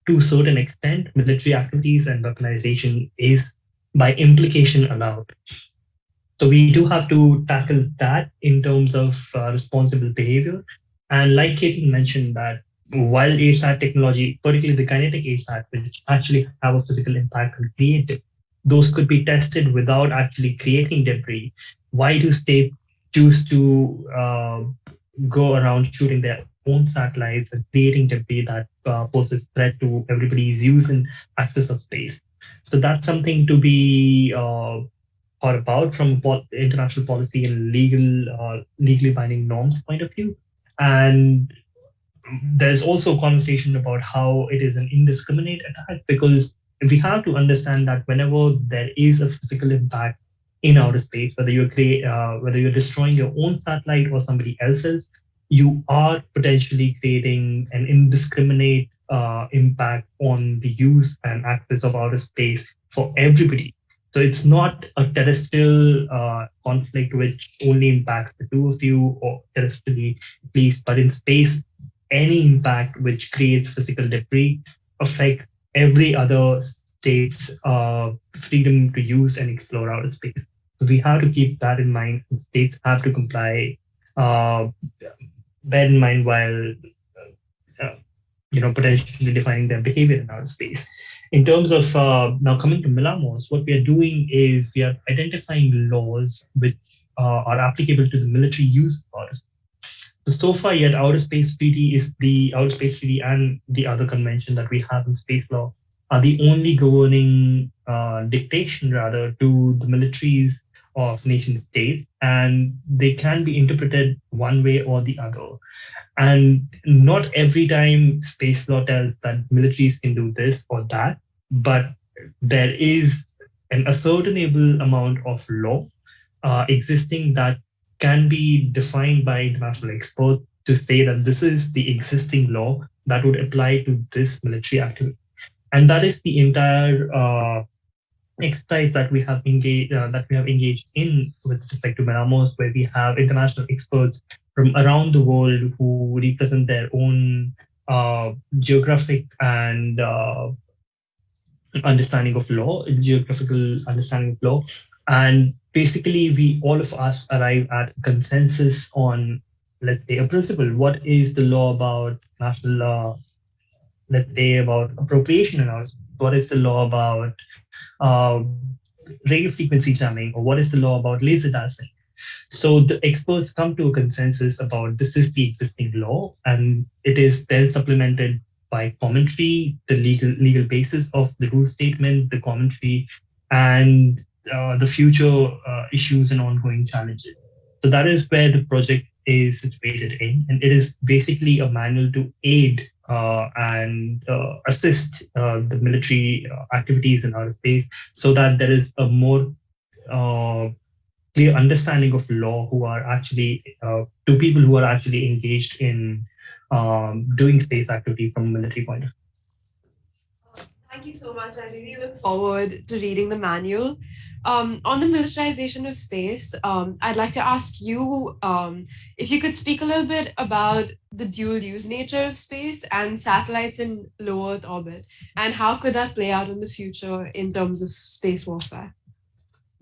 to a certain extent, military activities and weaponization is by implication allowed. So we do have to tackle that in terms of uh, responsible behavior. And like Katie mentioned that while ASAT technology, particularly the kinetic ASAT, which actually have a physical impact and create those could be tested without actually creating debris. Why do states choose to uh, go around shooting their own satellites and creating debris that uh, poses threat to everybody's use and access of space? So that's something to be uh, thought about from international policy and legal, uh, legally binding norms point of view. And there's also a conversation about how it is an indiscriminate attack because we have to understand that whenever there is a physical impact in outer space, whether you're create, uh, whether you're destroying your own satellite or somebody else's, you are potentially creating an indiscriminate uh, impact on the use and access of outer space for everybody. So it's not a terrestrial uh, conflict which only impacts the two of you or terrestrially, please, but in space, any impact which creates physical debris affects every other state's uh, freedom to use and explore outer space. So we have to keep that in mind. States have to comply. Uh, bear in mind while uh, you know potentially defining their behavior in outer space. In terms of uh, now coming to MILAMOS, what we are doing is we are identifying laws which uh, are applicable to the military use of outer. So, so far yet, Outer Space Treaty is the Outer Space Treaty and the other convention that we have in space law are the only governing uh, dictation rather to the militaries of nation states and they can be interpreted one way or the other and not every time space law tells that militaries can do this or that but there is an ascertainable amount of law uh, existing that can be defined by international experts to say that this is the existing law that would apply to this military activity. And that is the entire uh, exercise that we have engaged uh, that we have engaged in with respect to MILAMOS, where we have international experts from around the world who represent their own uh, geographic and uh, understanding of law, geographical understanding of law, and basically we all of us arrive at consensus on let's say a principle. What is the law about national law? Let's say about appropriation analysis. What is the law about uh, radio frequency jamming, or what is the law about laser dazzling? So the experts come to a consensus about this is the existing law, and it is then supplemented by commentary, the legal legal basis of the rule statement, the commentary, and uh, the future uh, issues and ongoing challenges. So that is where the project is situated in, and it is basically a manual to aid uh, and uh, assist uh, the military uh, activities in outer space so that there is a more clear understanding of law who are actually to people who are actually engaged in um, doing space activity from a military point of view. Thank you so much. I really look forward to reading the manual. Um, on the militarization of space, um, I'd like to ask you um, if you could speak a little bit about the dual use nature of space and satellites in low Earth orbit, and how could that play out in the future in terms of space warfare?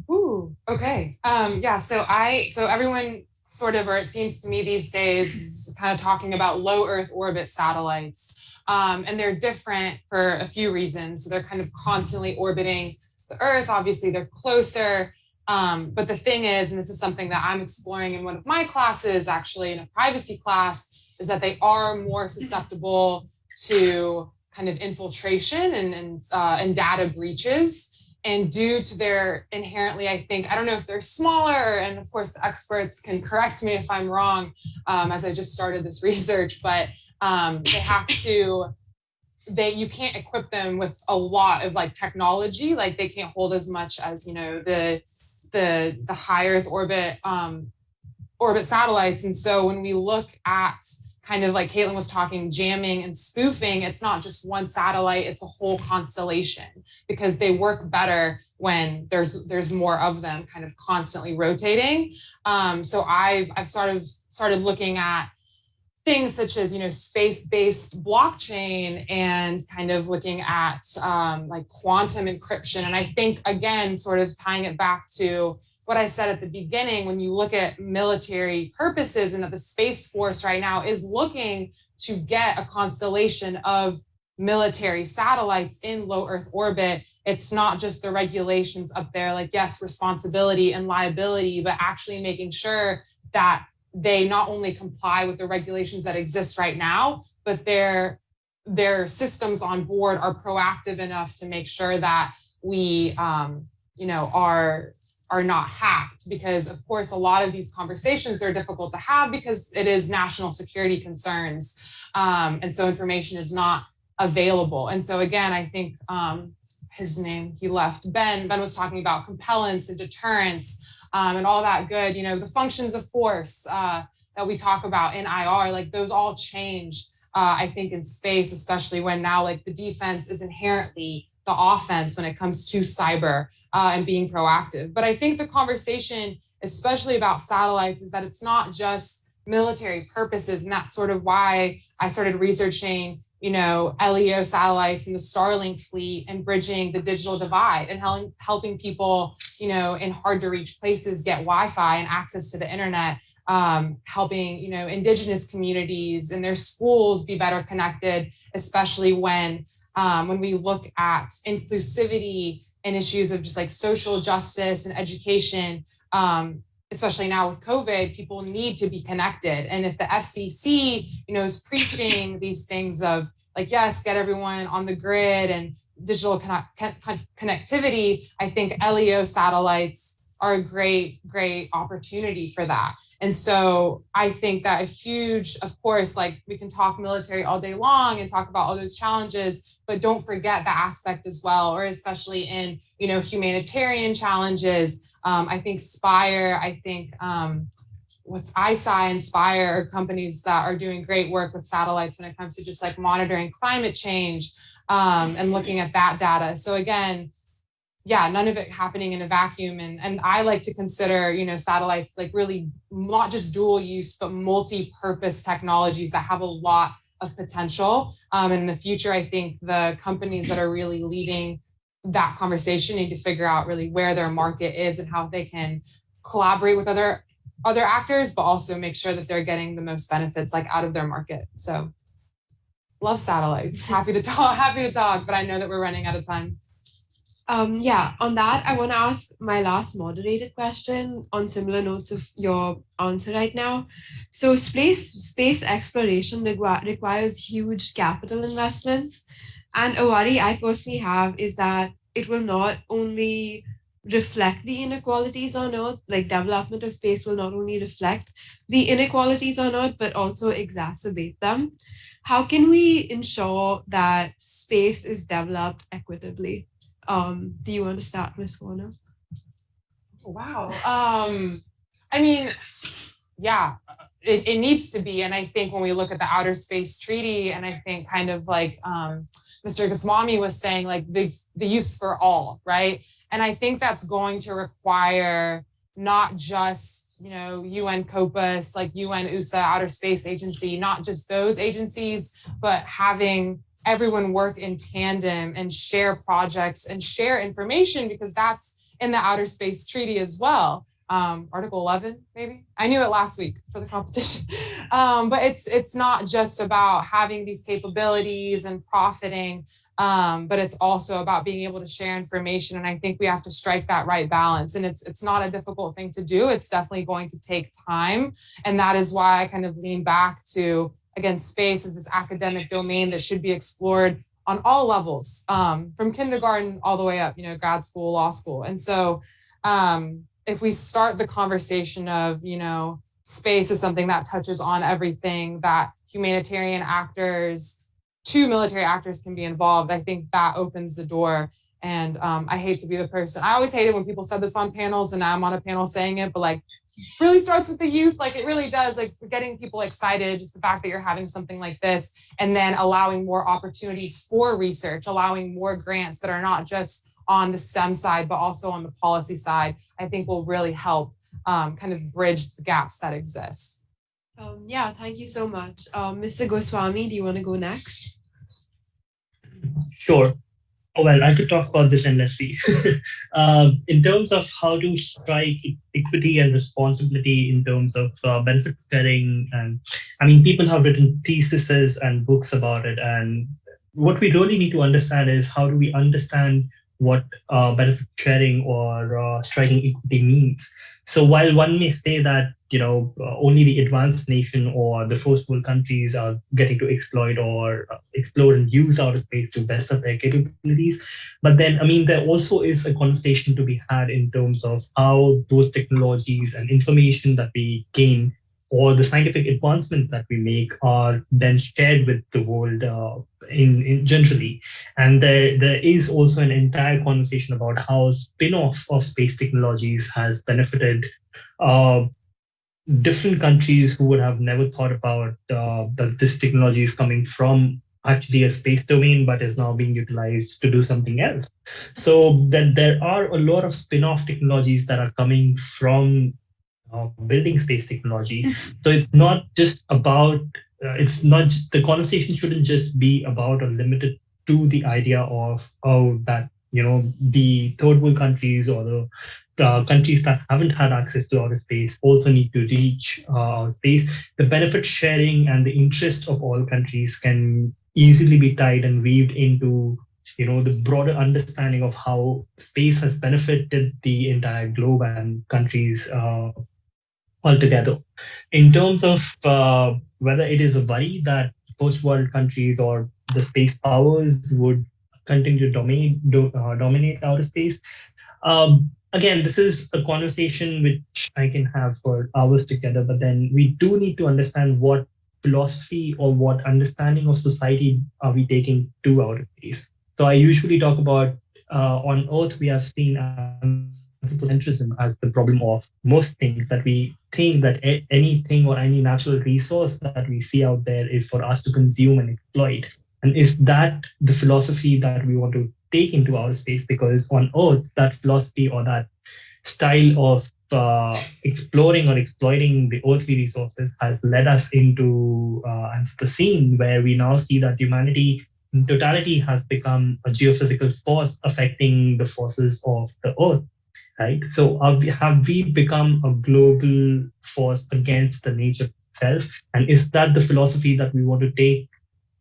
Ooh, okay. Um, yeah, so I, so everyone sort of, or it seems to me these days, kind of talking about low Earth orbit satellites. Um, and they're different for a few reasons. They're kind of constantly orbiting the Earth. Obviously, they're closer. Um, but the thing is, and this is something that I'm exploring in one of my classes, actually in a privacy class, is that they are more susceptible to kind of infiltration and, and, uh, and data breaches. And due to their inherently, I think, I don't know if they're smaller, and of course, experts can correct me if I'm wrong, um, as I just started this research, but um, they have to they you can't equip them with a lot of like technology like they can't hold as much as you know the the the high earth orbit um orbit satellites. And so when we look at kind of like Kaitlyn was talking jamming and spoofing it's not just one satellite it's a whole constellation because they work better when there's there's more of them kind of constantly rotating. Um so I've I've sort of started looking at things such as you know space-based blockchain and kind of looking at um, like quantum encryption. And i think again sort of tying it back to what i said at the beginning when you look at military purposes and that the space force right now is looking to get a constellation of military satellites in low earth orbit it's not just the regulations up there like yes responsibility and liability but actually making sure that they not only comply with the regulations that exist right now, but their their systems on board are proactive enough to make sure that we, um, you know, are are not hacked because of course a lot of these conversations are difficult to have because it is national security concerns um, and so information is not available. And so again i think um, his name he left ben. Ben was talking about compellence and deterrence um, and all that good, you know, the functions of force uh, that we talk about in IR, like those all change, uh, I think in space, especially when now like the defense is inherently the offense when it comes to cyber uh, and being proactive. But I think the conversation, especially about satellites, is that it's not just military purposes. And that's sort of why I started researching you know, LEO satellites and the Starlink fleet and bridging the digital divide and helping helping people, you know, in hard to reach places get Wi-Fi and access to the internet, um, helping, you know, indigenous communities and their schools be better connected, especially when um, when we look at inclusivity and issues of just like social justice and education, um, especially now with COVID, people need to be connected. And if the FCC, you know, is preaching these things of like, yes, get everyone on the grid and digital connectivity, I think LEO satellites are a great, great opportunity for that. And so I think that a huge, of course, like we can talk military all day long and talk about all those challenges, but don't forget the aspect as well, or especially in, you know, humanitarian challenges. Um, I think Spire, I think um, what's ISI and Spire are companies that are doing great work with satellites when it comes to just like monitoring climate change um, and looking at that data. So again, yeah, none of it happening in a vacuum. And, and I like to consider, you know, satellites like really not just dual use, but multi-purpose technologies that have a lot of potential. Um, in the future, I think the companies that are really leading that conversation need to figure out really where their market is and how they can collaborate with other other actors, but also make sure that they're getting the most benefits like out of their market. So love satellites. Happy to talk, happy to talk, but I know that we're running out of time. Um, yeah, on that, I want to ask my last moderated question on similar notes of your answer right now. So space space exploration requ requires huge capital investments. And a worry I personally have is that it will not only reflect the inequalities on Earth, like development of space will not only reflect the inequalities on Earth, but also exacerbate them. How can we ensure that space is developed equitably? Um, do you want to start, Ms. Warner? Wow. Um, I mean, yeah, it, it needs to be. And I think when we look at the Outer Space Treaty, and I think kind of like um, Mr. Goswami was saying, like the, the use for all, right? And I think that's going to require not just, you know, UN COPUOS, like UNOOSA Outer Space Agency, not just those agencies, but having everyone work in tandem and share projects and share information because that's in the Outer Space Treaty as well. Um, Article 11, maybe. I knew it last week for the competition. Um, but it's it's not just about having these capabilities and profiting, um, but it's also about being able to share information. And I think we have to strike that right balance. And it's it's not a difficult thing to do. It's definitely going to take time. And that is why I kind of lean back to again, space is this academic domain that should be explored on all levels, um, from kindergarten all the way up, you know, grad school, law school. And so um, if we start the conversation of, you know, space is something that touches on everything that humanitarian actors, two military actors can be involved, I think that opens the door. And um, I hate to be the person, I always hated when people said this on panels and now I'm on a panel saying it, but like really starts with the youth like it really does like getting people excited just the fact that you're having something like this and then allowing more opportunities for research allowing more grants that are not just on the STEM side but also on the policy side I think will really help um, kind of bridge the gaps that exist. Um, yeah, thank you so much. Um, Mr. Goswami, do you want to go next? Sure. Oh, well, I could talk about this endlessly. um, in terms of how to strike equity and responsibility in terms of uh, benefit sharing, and I mean, people have written theses and books about it. And what we really need to understand is how do we understand what uh, benefit sharing or uh, striking equity means. So while one may say that you know uh, only the advanced nation or the first world countries are getting to exploit or uh, explore and use outer space to best of their capabilities, but then I mean there also is a conversation to be had in terms of how those technologies and information that we gain or the scientific advancements that we make are then shared with the world uh, in, in, generally. And there, there is also an entire conversation about how spin-off of space technologies has benefited uh, different countries who would have never thought about uh, that this technology is coming from actually a space domain, but is now being utilized to do something else. So that there are a lot of spin-off technologies that are coming from building space technology. so it's not just about, uh, it's not, the conversation shouldn't just be about or limited to the idea of, oh, that, you know, the third world countries or the uh, countries that haven't had access to outer space also need to reach uh, space. The benefit sharing and the interest of all countries can easily be tied and weaved into you know the broader understanding of how space has benefited the entire globe and countries uh, altogether. In terms of uh, whether it is a worry that post world countries or the space powers would continue to dominate, do, uh, dominate outer space, um, again, this is a conversation which I can have for hours together, but then we do need to understand what philosophy or what understanding of society are we taking to outer space. So I usually talk about uh, on Earth, we have seen anthropocentrism as the problem of most things that we think that anything or any natural resource that we see out there is for us to consume and exploit. And is that the philosophy that we want to take into our space because on Earth, that philosophy or that style of uh, exploring or exploiting the earthly resources has led us into uh, the scene where we now see that humanity in totality has become a geophysical force affecting the forces of the earth right? So have we, have we become a global force against the nature itself? And is that the philosophy that we want to take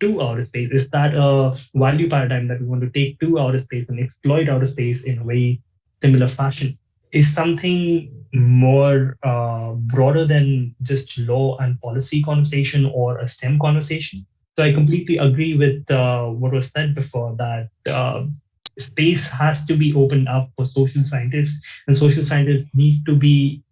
to outer space? Is that a value paradigm that we want to take to outer space and exploit outer space in a very similar fashion? Is something more uh, broader than just law and policy conversation or a STEM conversation. So I completely agree with uh, what was said before that uh, space has to be opened up for social scientists, and social scientists need to be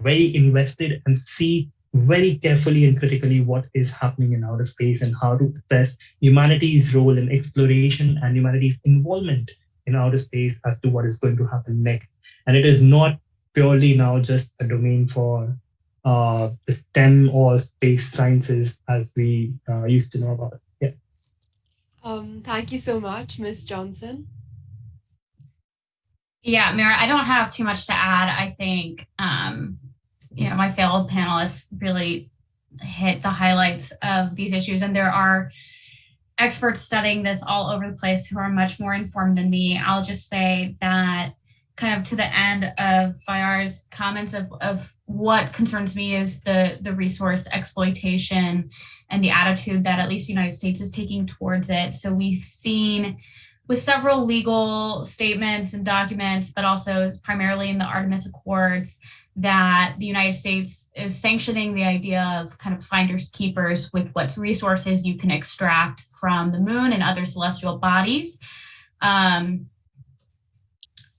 very invested and see very carefully and critically what is happening in outer space and how to assess humanity's role in exploration and humanity's involvement in outer space as to what is going to happen next. And it is not purely now just a domain for uh, the STEM or space sciences as we uh, used to know about it. Yeah. Um, thank you so much, Ms. Johnson. Yeah, Mira, I don't have too much to add. I think, um, you know, my fellow panelists really hit the highlights of these issues, and there are experts studying this all over the place who are much more informed than me. I'll just say that kind of to the end of Bayar's comments of, of what concerns me is the, the resource exploitation and the attitude that at least the United States is taking towards it. So we've seen with several legal statements and documents, but also primarily in the Artemis Accords, that the United States is sanctioning the idea of kind of finders keepers with what resources you can extract from the moon and other celestial bodies. Um,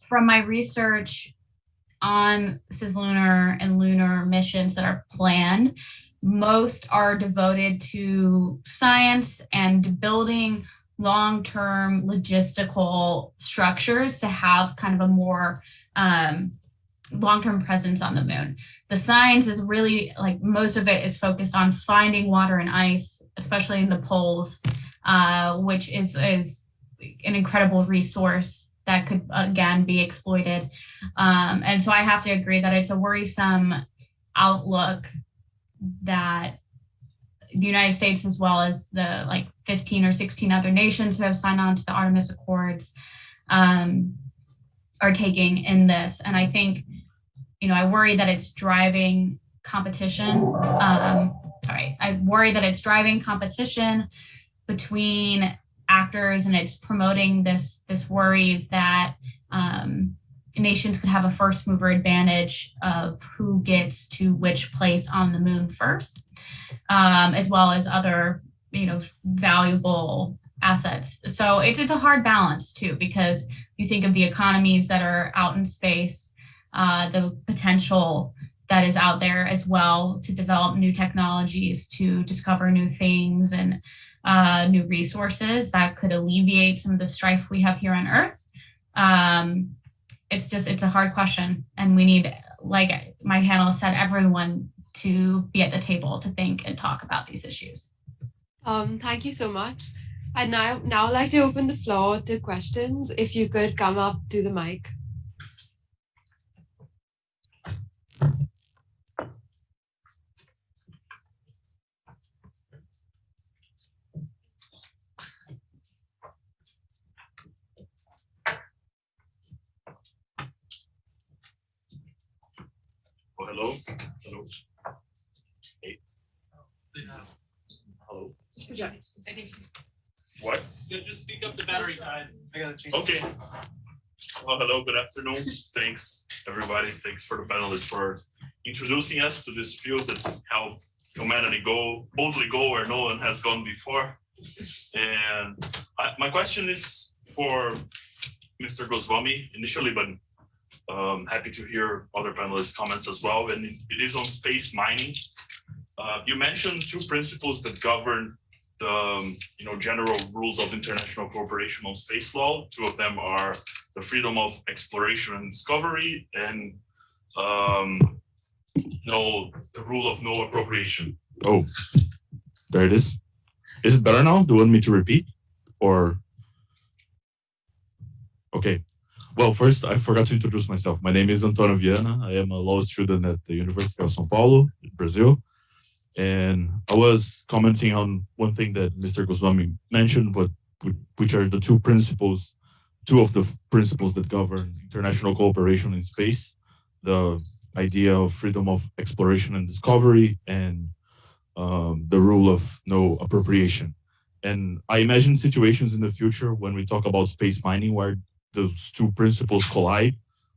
from my research on cislunar and lunar missions that are planned, most are devoted to science and building long-term logistical structures to have kind of a more um, long-term presence on the moon. The science is really like most of it is focused on finding water and ice, especially in the poles, uh, which is is an incredible resource that could again be exploited. Um, and so I have to agree that it's a worrisome outlook that the United States, as well as the like 15 or 16 other nations who have signed on to the Artemis Accords, um, are taking in this. And I think, you know, I worry that it's driving competition. Um, sorry, I worry that it's driving competition between actors and it's promoting this this worry that um, nations could have a first mover advantage of who gets to which place on the moon first, um, as well as other you know valuable assets. So it's it's a hard balance too because you think of the economies that are out in space, uh, the potential that is out there as well to develop new technologies, to discover new things and uh, new resources that could alleviate some of the strife we have here on Earth. Um, it's just, it's a hard question. And we need, like my panel said, everyone to be at the table to think and talk about these issues. Um, thank you so much. I'd now, now like to open the floor to questions. If you could come up to the mic. Oh, hello. Hello. Hey. Hello. What? Just speak up the battery died. I gotta change. Okay. Well, hello, good afternoon. Thanks, everybody. Thanks for the panelists for introducing us to this field that how humanity go, boldly go where no one has gone before. And I, my question is for Mr. Goswami initially, but um, happy to hear other panelists' comments as well. And it is on space mining. Uh, you mentioned two principles that govern the um, you know general rules of international cooperation on space law. Two of them are the freedom of exploration and discovery, and um, you know the rule of no appropriation. Oh, there it is. Is it better now? Do you want me to repeat or? Okay. Well, first, I forgot to introduce myself. My name is Antonio Viana. I am a law student at the University of São Paulo, Brazil. And I was commenting on one thing that Mr. Goswami mentioned, but which are the two principles, two of the principles that govern international cooperation in space, the idea of freedom of exploration and discovery and um, the rule of no appropriation. And I imagine situations in the future when we talk about space mining where those two principles collide,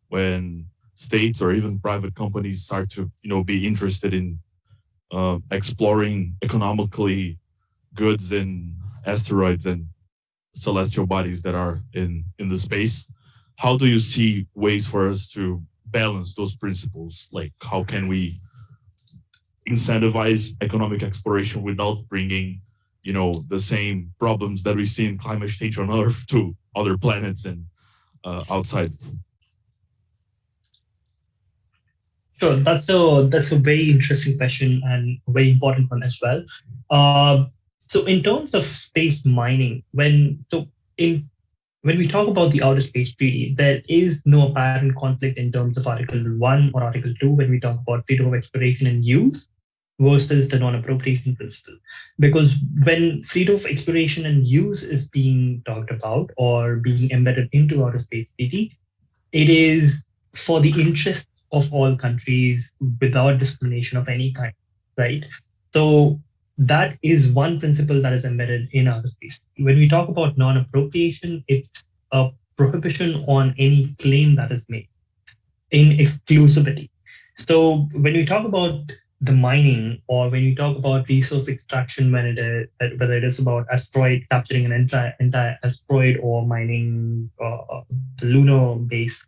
when states or even private companies start to you know, be interested in uh, exploring economically goods and asteroids and celestial bodies that are in, in the space. How do you see ways for us to balance those principles? Like how can we incentivize economic exploration without bringing you know the same problems that we see in climate change on earth to other planets and uh, outside Sure, that's a that's a very interesting question and a very important one as well. Uh, so in terms of space mining, when so in when we talk about the outer space treaty, there is no apparent conflict in terms of Article One or Article Two when we talk about freedom of exploration and use versus the non-appropriation principle. Because when freedom of exploration and use is being talked about or being embedded into outer space treaty, it is for the interest of all countries without discrimination of any kind, right? So that is one principle that is embedded in our space. When we talk about non-appropriation, it's a prohibition on any claim that is made in exclusivity. So when we talk about the mining or when you talk about resource extraction when it is whether it is about asteroid capturing an entire entire asteroid or mining uh, the lunar base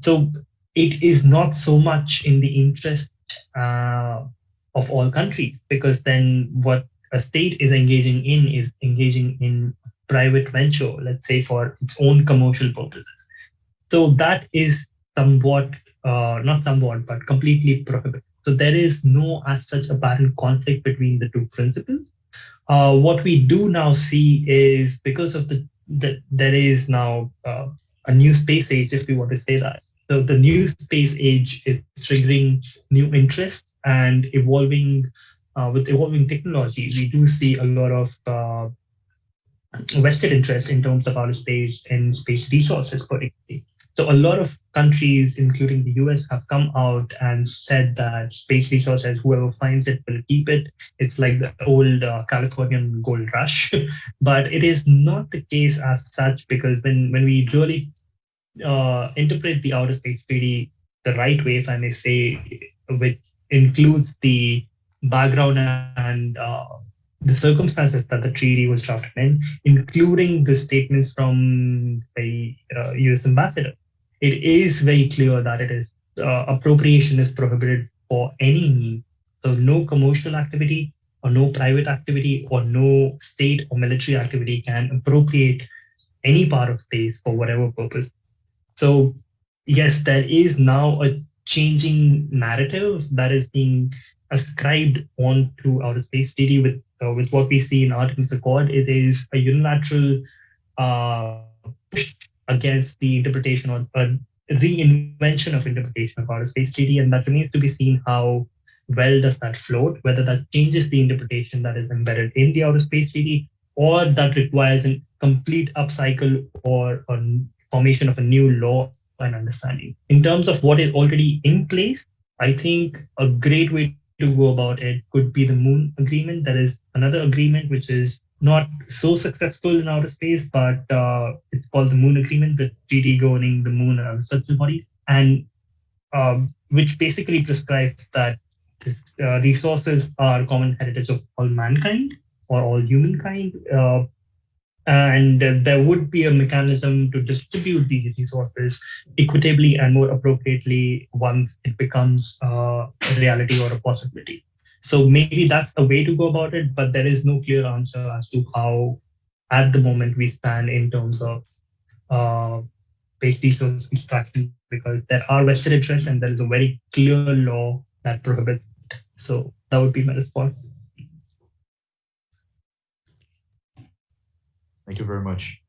so it is not so much in the interest uh, of all countries because then what a state is engaging in is engaging in private venture let's say for its own commercial purposes so that is somewhat uh, not somewhat but completely prohibited so there is no as such apparent conflict between the two principles. Uh, what we do now see is because of the, the there is now uh, a new space age, if we want to say that. So the new space age is triggering new interest and evolving uh, with evolving technology. We do see a lot of uh, vested interest in terms of outer space and space resources, particularly. So a lot of countries, including the US, have come out and said that space resources, whoever finds it will keep it. It's like the old uh, Californian gold rush, but it is not the case as such because when, when we really uh, interpret the outer space treaty the right way, if I may say, which includes the background and uh, the circumstances that the treaty was drafted in, including the statements from the uh, US ambassador it is very clear that it is uh, appropriation is prohibited for any need. So no commercial activity or no private activity or no state or military activity can appropriate any part of space for whatever purpose. So yes, there is now a changing narrative that is being ascribed onto outer space treaty with uh, with what we see in Artemis Accord. It is a unilateral uh, push against the interpretation or a reinvention of interpretation of outer space treaty, and that remains to be seen how well does that float, whether that changes the interpretation that is embedded in the outer space treaty, or that requires a complete upcycle or a formation of a new law and understanding. In terms of what is already in place, I think a great way to go about it could be the Moon Agreement. That is another agreement which is not so successful in outer space, but uh, it's called the Moon Agreement, the treaty governing the moon and other celestial bodies, and um, which basically prescribes that this, uh, resources are common heritage of all mankind or all humankind. Uh, and there would be a mechanism to distribute these resources equitably and more appropriately once it becomes a reality or a possibility. So maybe that's the way to go about it, but there is no clear answer as to how, at the moment, we stand in terms of uh, base resource extraction because there are vested interests and there is a very clear law that prohibits it. So that would be my response. Thank you very much.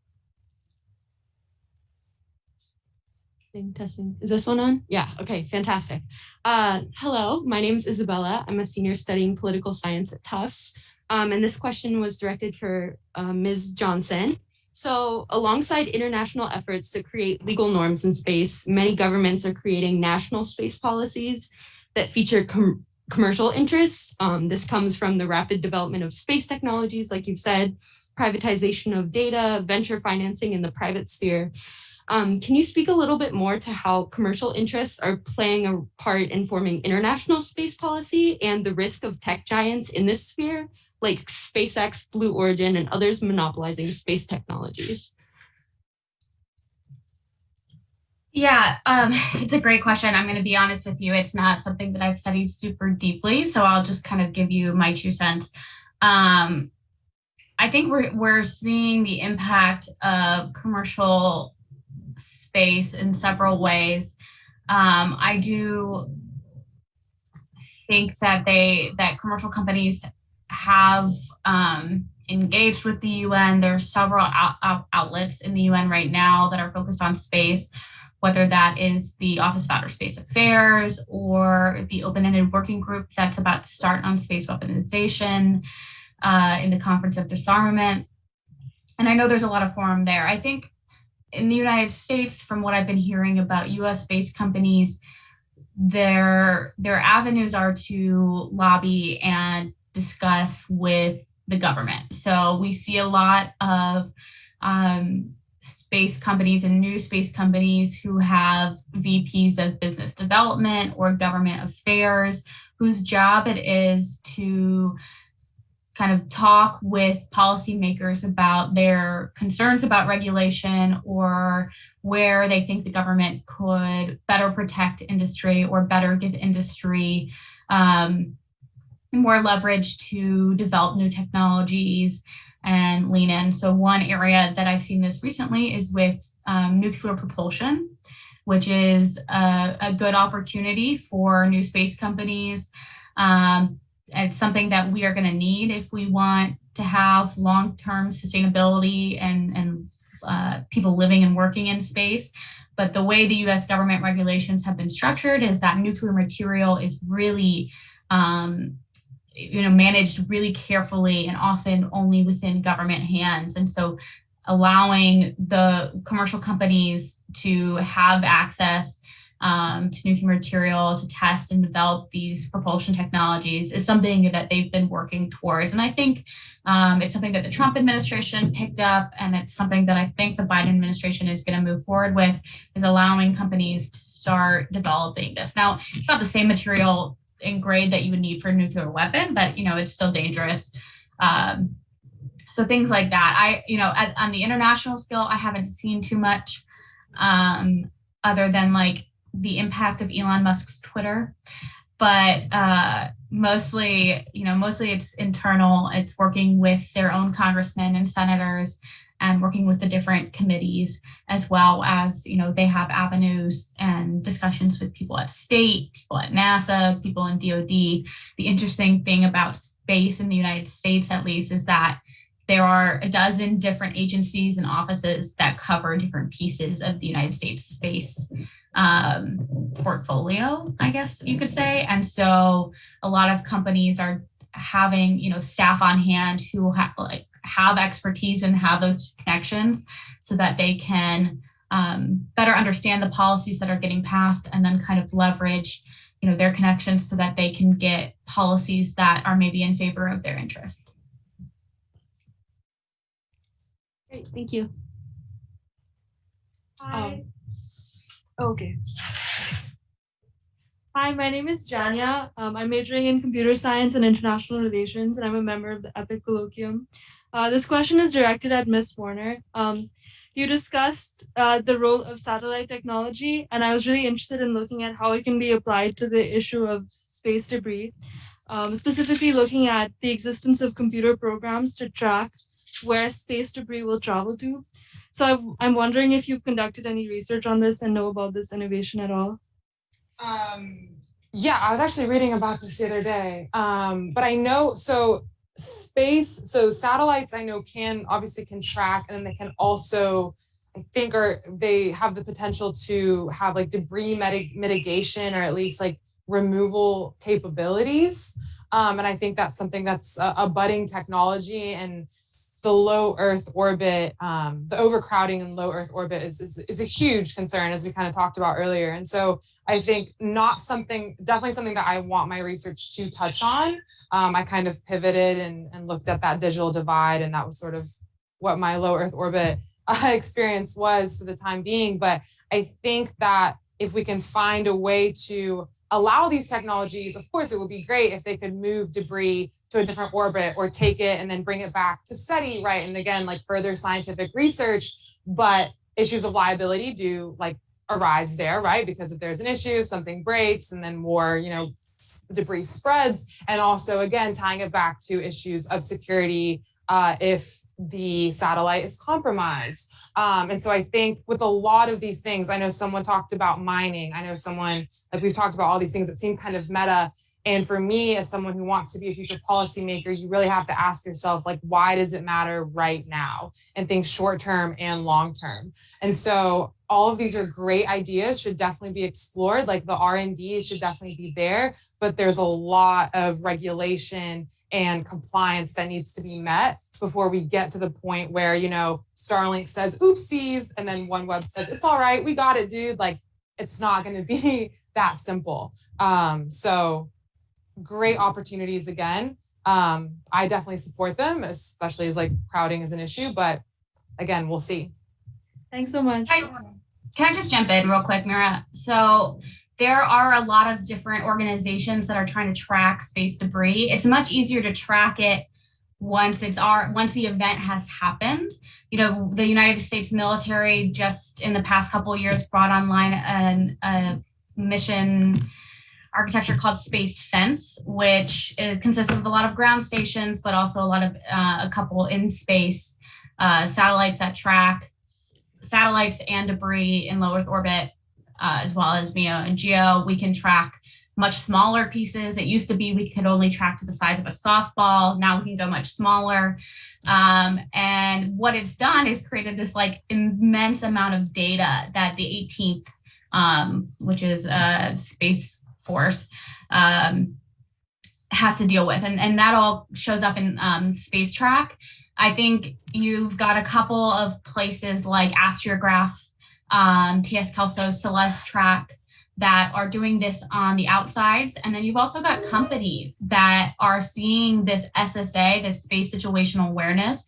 Testing, testing. Is this one on? Yeah, okay, fantastic. Uh, hello, my name is Isabella. I'm a senior studying political science at Tufts. Um, and this question was directed for uh, Ms. Johnson. So alongside international efforts to create legal norms in space, many governments are creating national space policies that feature com commercial interests. Um, this comes from the rapid development of space technologies, like you've said, privatization of data, venture financing in the private sphere. Um, can you speak a little bit more to how commercial interests are playing a part in forming international space policy and the risk of tech giants in this sphere, like SpaceX, Blue Origin, and others monopolizing space technologies? Yeah, um, it's a great question. I'm going to be honest with you. It's not something that I've studied super deeply, so I'll just kind of give you my two cents. Um, I think we're we're seeing the impact of commercial space in several ways. Um, I do think that they that commercial companies have um, engaged with the UN. There are several out, out, outlets in the UN right now that are focused on space, whether that is the Office of Outer Space Affairs or the open-ended working group that's about to start on space weaponization uh, in the Conference of Disarmament. And I know there's a lot of forum there. I think in the United States, from what I've been hearing about US based companies, their, their avenues are to lobby and discuss with the government. So we see a lot of um, space companies and new space companies who have VPs of business development or government affairs whose job it is to kind of talk with policymakers about their concerns about regulation or where they think the government could better protect industry or better give industry um, more leverage to develop new technologies and lean in. So one area that I've seen this recently is with um, nuclear propulsion, which is a, a, good opportunity for new space companies um, it's something that we are going to need if we want to have long-term sustainability and, and uh, people living and working in space. But the way the US government regulations have been structured is that nuclear material is really um, you know, managed really carefully and often only within government hands. And so allowing the commercial companies to have access um, to nuclear material to test and develop these propulsion technologies is something that they've been working towards. And I think um, it's something that the Trump administration picked up and it's something that I think the Biden administration is going to move forward with is allowing companies to start developing this. Now, it's not the same material and grade that you would need for a nuclear weapon, but you know, it's still dangerous. Um, so things like that. I, you know, at, on the international scale, I haven't seen too much um, other than like the impact of Elon Musk's Twitter, but uh, mostly, you know, mostly it's internal. It's working with their own congressmen and senators and working with the different committees as well as, you know, they have avenues and discussions with people at state, people at NASA, people in DOD. The interesting thing about space in the United States, at least, is that there are a dozen different agencies and offices that cover different pieces of the United States space um, portfolio, I guess you could say. And so a lot of companies are having, you know, staff on hand who have like have expertise and have those connections so that they can um, better understand the policies that are getting passed and then kind of leverage you know their connections so that they can get policies that are maybe in favor of their interest. Great, thank you. Hi. Um, Okay. Hi, my name is Janya. Um, I'm majoring in computer science and international relations, and I'm a member of the EPIIC Colloquium. Uh, this question is directed at Ms. Warner. Um, you discussed uh, the role of satellite technology, and I was really interested in looking at how it can be applied to the issue of space debris, um, specifically looking at the existence of computer programs to track where space debris will travel to. So I'm wondering if you've conducted any research on this and know about this innovation at all. Um, yeah, I was actually reading about this the other day. Um, but I know, so space, so satellites I know can obviously can track and then they can also I think are they have the potential to have like debris mitig- mitigation or at least like removal capabilities. Um, and I think that's something that's a, a budding technology and the low Earth orbit, um, the overcrowding in low Earth orbit is, is, is a huge concern, as we kind of talked about earlier. And so I think not something, definitely something that I want my research to touch on. Um, I kind of pivoted and, and looked at that digital divide, and that was sort of what my low Earth orbit uh, experience was for the time being. But I think that if we can find a way to allow these technologies, of course, it would be great if they could move debris to a different orbit or take it and then bring it back to study, right? And again, like further scientific research, but issues of liability do like arise there, right? Because if there's an issue, something breaks and then more, you know, debris spreads. And also, again, tying it back to issues of security uh, if the satellite is compromised. Um, and so I think with a lot of these things, I know someone talked about mining. I know someone, like we've talked about all these things that seem kind of meta. And for me, as someone who wants to be a future policymaker, you really have to ask yourself, like, why does it matter right now? And think short term and long term. And so all of these are great ideas, should definitely be explored. Like the R&D should definitely be there, but there's a lot of regulation and compliance that needs to be met before we get to the point where, you know, Starlink says, oopsies, and then OneWeb says, it's all right, we got it, dude. Like, it's not going to be that simple. Um, so great opportunities again. Um, I definitely support them, especially as like crowding is an issue, but again, we'll see. Thanks so much. Can I, can I just jump in real quick, Mira? So there are a lot of different organizations that are trying to track space debris. It's much easier to track it once it's our once the event has happened. You know, the United States military just in the past couple years brought online an, a mission architecture called Space Fence, which consists of a lot of ground stations, but also a lot of uh, a couple in space uh, satellites that track satellites and debris in low Earth orbit, uh, as well as MEO and GEO. We can track much smaller pieces. It used to be we could only track to the size of a softball. Now we can go much smaller. Um, and what it's done is created this like immense amount of data that the 18th, um, which is a space force, um, has to deal with. And, and that all shows up in um, Space Track. I think you've got a couple of places like AstriaGraph, um, TS Kelso, CelesTrak, that are doing this on the outsides. And then you've also got companies that are seeing this SSA, this space situational awareness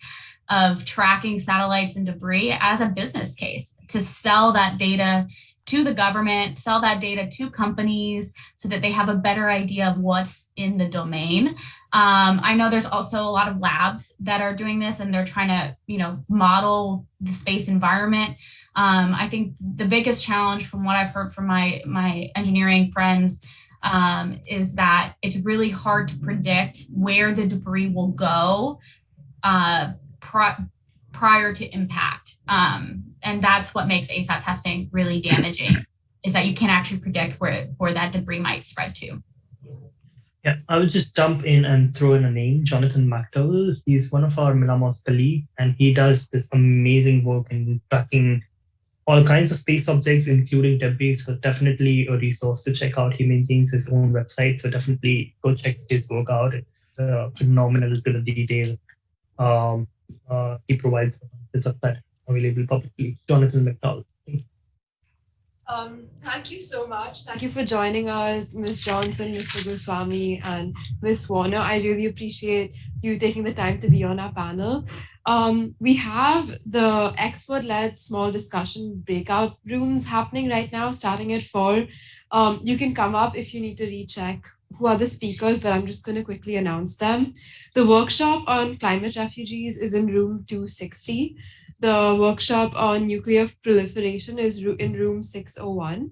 of tracking satellites and debris as a business case to sell that data to the government, sell that data to companies so that they have a better idea of what's in the domain. Um, I know there's also a lot of labs that are doing this and they're trying to, you know, model the space environment. Um, I think the biggest challenge from what I've heard from my, my engineering friends um, is that it's really hard to predict where the debris will go uh, pri prior to impact. Um, and that's what makes ASAT testing really damaging is that you can't actually predict where, where that debris might spread to. Yeah, I will just jump in and throw in a name, Jonathan McDowell. He's one of our MILAMOS colleagues, and he does this amazing work in tracking all kinds of space objects, including debris. So definitely a resource to check out. He maintains his own website, so definitely go check his work out. It's uh, phenomenal to the detail. Um, uh, he provides his website available publicly. Jonathan McDowell. Um, thank you so much. Thank you for joining us, Ms. Johnson, Mr. Goswami, and Ms. Warner. I really appreciate you taking the time to be on our panel. Um, we have the expert-led small discussion breakout rooms happening right now, starting at four. Um, you can come up if you need to recheck who are the speakers, but I'm just going to quickly announce them. The workshop on climate refugees is in room 260. The workshop on nuclear proliferation is in room 601.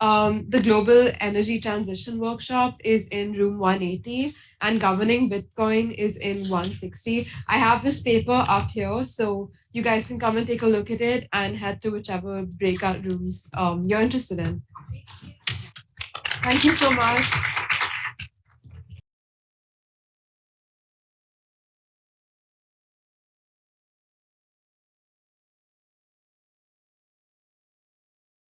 Um, the Global Energy Transition Workshop is in room 180 and Governing Bitcoin is in 160. I have this paper up here, so you guys can come and take a look at it and head to whichever breakout rooms um, you're interested in. Thank you so much.